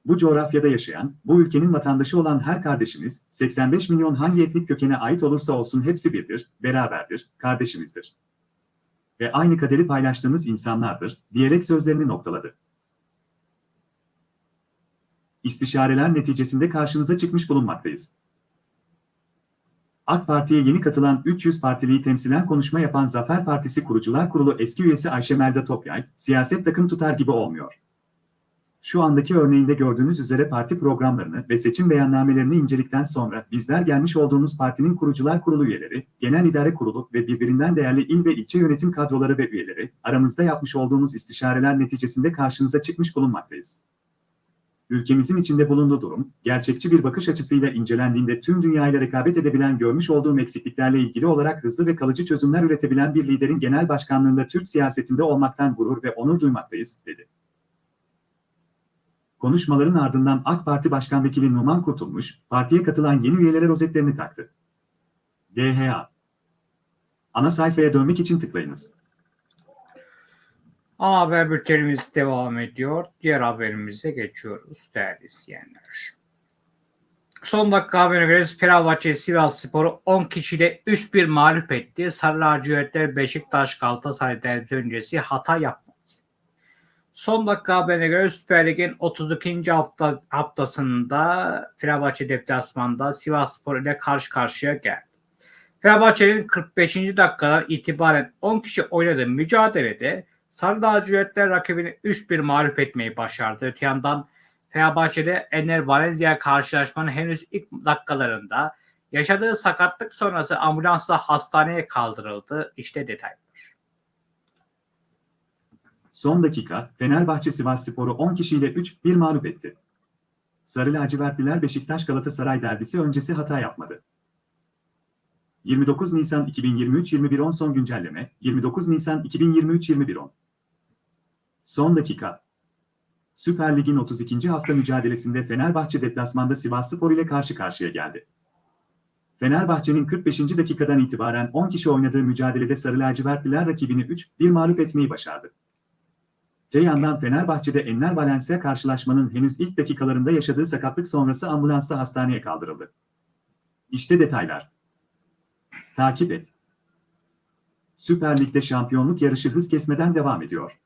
Bu coğrafyada yaşayan, bu ülkenin vatandaşı olan her kardeşimiz, 85 milyon hangi etnik kökene ait olursa olsun hepsi birdir, beraberdir, kardeşimizdir. Ve aynı kaderi paylaştığımız insanlardır, diyerek sözlerini noktaladı. İstişareler neticesinde karşınıza çıkmış bulunmaktayız. AK Parti'ye yeni katılan 300 partiliyi temsilen konuşma yapan Zafer Partisi Kurucular Kurulu eski üyesi Ayşe Melda Topyay, siyaset takım tutar gibi olmuyor. Şu andaki örneğinde gördüğünüz üzere parti programlarını ve seçim beyannamelerini incelikten sonra bizler gelmiş olduğumuz partinin kurucular kurulu üyeleri, genel idare kurulu ve birbirinden değerli il ve ilçe yönetim kadroları ve üyeleri aramızda yapmış olduğumuz istişareler neticesinde karşınıza çıkmış bulunmaktayız. Ülkemizin içinde bulunduğu durum, gerçekçi bir bakış açısıyla incelendiğinde tüm dünyayla rekabet edebilen görmüş olduğum eksikliklerle ilgili olarak hızlı ve kalıcı çözümler üretebilen bir liderin genel başkanlığında Türk siyasetinde olmaktan gurur ve onur duymaktayız, dedi. Konuşmaların ardından AK Parti Başkan Vekili Numan Kurtulmuş, partiye katılan yeni üyelere rozetlerini taktı. DHA Ana sayfaya dönmek için tıklayınız. Ana haber bültenimiz devam ediyor. Diğer haberimize geçiyoruz değerli izleyenler. Son dakika haberine göre Fenerbahçe Sivas Spor'u 10 kişiyle 3-1 mağlup etti. Sarı lacivertler Beşiktaş Galatasaray derbi öncesi hata yapmadı. Son dakika haberine göre Süper Lig'in 32. hafta, haftasında Fenerbahçe deplasmanda Sivas Spor ile karşı karşıya geldi. Fenerbahçe'nin 45. dakikadan itibaren 10 kişi oynadığı mücadelede Sarı lacivertler rakibini 3-1 mağlup etmeyi başardı. Öte yandan Fenerbahçe'de Ener Valencia karşılaşmanın henüz ilk dakikalarında yaşadığı sakatlık sonrası ambulansla hastaneye kaldırıldı. İşte detaylar. Son dakika, Fenerbahçe Sivas Spor'u 10 kişiyle 3-1 mağlup etti. Sarı lacivertliler Beşiktaş Galatasaray derbisi öncesi hata yapmadı. 29 Nisan 2023 21.10 son güncelleme 29 Nisan 2023 21.10 Son dakika Süper Lig'in 32. hafta mücadelesinde Fenerbahçe deplasmanda Sivasspor ile karşı karşıya geldi. Fenerbahçe'nin 45. dakikadan itibaren 10 kişi oynadığı mücadelede Sarı lacivertliler rakibini 3-1 mağlup etmeyi başardı. Öte yandan Fenerbahçe'de Enner Valencia karşılaşmanın henüz ilk dakikalarında yaşadığı sakatlık sonrası ambulansla hastaneye kaldırıldı. İşte detaylar. Takip et. Süper Lig'de şampiyonluk yarışı hız kesmeden devam ediyor.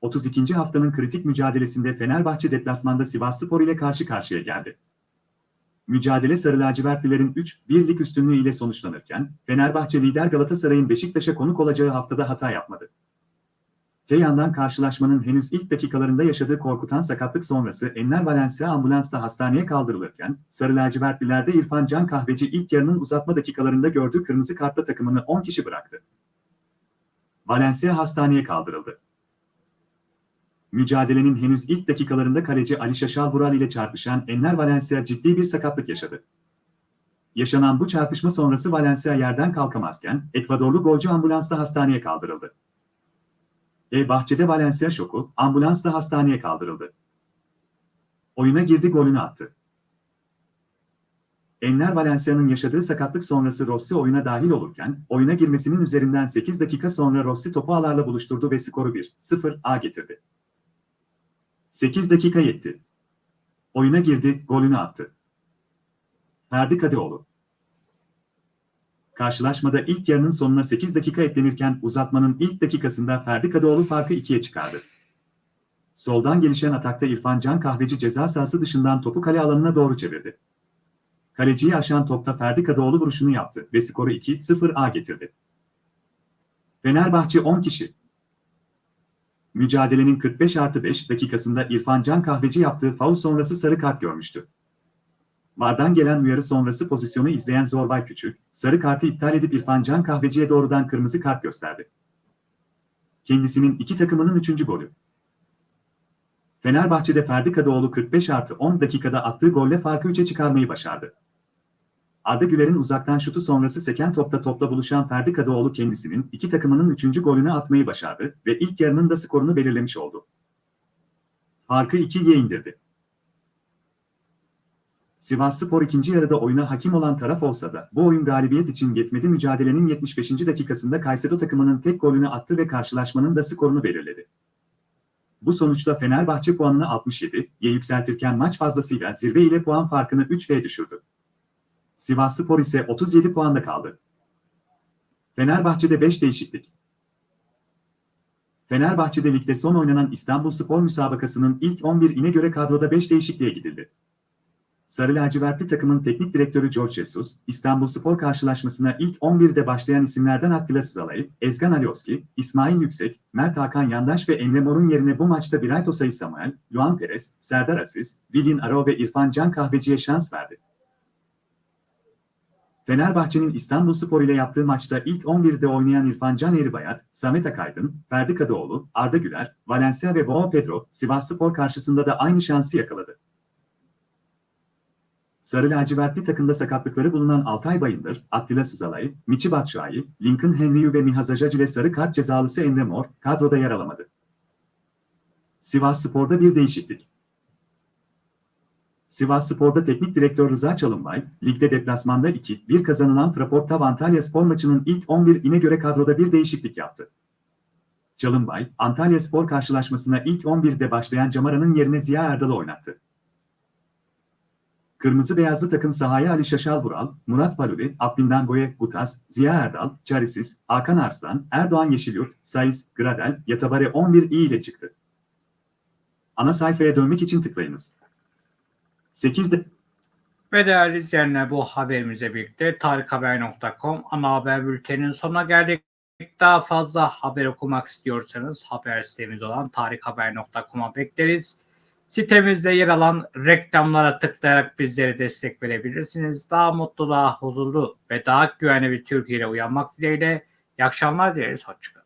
32. haftanın kritik mücadelesinde Fenerbahçe deplasmanda Sivasspor ile karşı karşıya geldi. Mücadele Sarı Lacivertlilerin 3-1'lik üstünlüğü ile sonuçlanırken, Fenerbahçe lider Galatasaray'ın Beşiktaş'a konuk olacağı haftada hata yapmadı. Öte yandan karşılaşmanın henüz ilk dakikalarında yaşadığı korkutan sakatlık sonrası Enner Valencia ambulansla hastaneye kaldırılırken, Sarı lacivertlilerde İrfan Can Kahveci ilk yarının uzatma dakikalarında gördüğü kırmızı kartla takımını 10 kişi bıraktı. Valencia hastaneye kaldırıldı. Mücadelenin henüz ilk dakikalarında kaleci Ali Şaşal Bural ile çarpışan Enner Valencia ciddi bir sakatlık yaşadı. Yaşanan bu çarpışma sonrası Valencia yerden kalkamazken, Ekvadorlu golcü ambulansla hastaneye kaldırıldı. E bahçede Valencia şoku, ambulansla hastaneye kaldırıldı. Oyuna girdi golünü attı. Enner Valencia'nın yaşadığı sakatlık sonrası Rossi oyuna dahil olurken, oyuna girmesinin üzerinden 8 dakika sonra Rossi topu ağlarla buluşturdu ve skoru 1-0 getirdi. 8 dakika yetti. Oyuna girdi, golünü attı. Ferdi Kadıoğlu Karşılaşmada ilk yarının sonuna 8 dakika eklenirken uzatmanın ilk dakikasında Ferdi Kadıoğlu farkı 2'ye çıkardı. Soldan gelişen atakta İrfan Can Kahveci ceza sahası dışından topu kale alanına doğru çevirdi. Kaleciyi aşan topta Ferdi Kadıoğlu vuruşunu yaptı ve skoru 2-0 getirdi. Fenerbahçe 10 kişi. Mücadelenin 45 artı 5 dakikasında İrfan Can Kahveci yaptığı faul sonrası sarı kart görmüştü. Vardan gelen uyarı sonrası pozisyonu izleyen Zorbay Küçük, sarı kartı iptal edip İrfan Can Kahveci'ye doğrudan kırmızı kart gösterdi. Kendisinin iki takımının üçüncü golü. Fenerbahçe'de Ferdi Kadıoğlu 45 artı 10 dakikada attığı golle farkı 3'e çıkarmayı başardı. Arda Güler'in uzaktan şutu sonrası seken topta topla buluşan Ferdi Kadıoğlu kendisinin iki takımının üçüncü golünü atmayı başardı ve ilk yarının da skorunu belirlemiş oldu. Farkı 2'ye indirdi. Sivasspor ikinci yarıda oyuna hakim olan taraf olsa da bu oyun galibiyet için yetmedi mücadelenin 75. dakikasında Kayseri takımının tek golünü attı ve karşılaşmanın da skorunu belirledi. Bu sonuçta Fenerbahçe puanını 67'ye yükseltirken maç fazlasıyla zirve ile puan farkını 3'e düşürdü. Sivasspor ise 37 puanda kaldı. Fenerbahçe'de 5 değişiklik. Fenerbahçe'de ligde son oynanan İstanbul Spor müsabakasının ilk 11'ine göre kadroda 5 değişikliğe gidildi. Sarı lacivertli takımın teknik direktörü George Jesus, İstanbul Spor karşılaşmasına ilk 11'de başlayan isimlerden Attila Sızalay, Ezgan Alioski, İsmail Yüksek, Mert Hakan Yandaş ve Emre Mor'un yerine bu maçta Birayt Osay Samuel, Luan Perez, Serdar Aziz, Vilin Aro ve İrfan Can Kahveci'ye şans verdi. Fenerbahçe'nin İstanbulspor ile yaptığı maçta ilk 11'de oynayan İrfan Can Eğribayat, Samet Akaydın, Ferdi Kadıoğlu, Arda Güler, Valencia ve Boğo Pedro, Sivasspor karşısında da aynı şansı yakaladı. Sarı lacivertli takımda sakatlıkları bulunan Altay Bayındır, Attila Sızalay, Michi Batshuayi, Lincoln Henryu ve Mihaza Jac ile sarı kart cezalısı Emre Mor kadroda yer alamadı. Sivas Spor'da bir değişiklik. Sivas Spor'da teknik direktör Rıza Çalınbay, ligde deplasmanda 2-1 kazanılan Fraportav Antalya Spor maçının ilk 11'ine göre kadroda bir değişiklik yaptı. Çalınbay, Antalya Spor karşılaşmasına ilk 11'de başlayan Camara'nın yerine Ziya Erdal'ı oynattı. Kırmızı beyazlı takım sahaya Ali Şaşal Vural, Murat Paluli, Abdindangoye, Gutas, Ziya Erdal, Çarisiz, Hakan Arslan, Erdoğan Yeşilyurt, Saiz, Gradel, Yatabare 11 i ile çıktı. Ana sayfaya dönmek için tıklayınız. 8'de Ve değerli izleyenler bu haberimize birlikte tarikhaber.com ana haber bülteninin sonuna geldik. Daha fazla haber okumak istiyorsanız haber sitemiz olan tarikhaber.com'a bekleriz. Sitemizde yer alan reklamlara tıklayarak bizlere destek verebilirsiniz. Daha mutlu, daha huzurlu ve daha güvenli bir Türkiye ile uyanmak dileğiyle. İyi akşamlar dileriz. Hoşçakalın.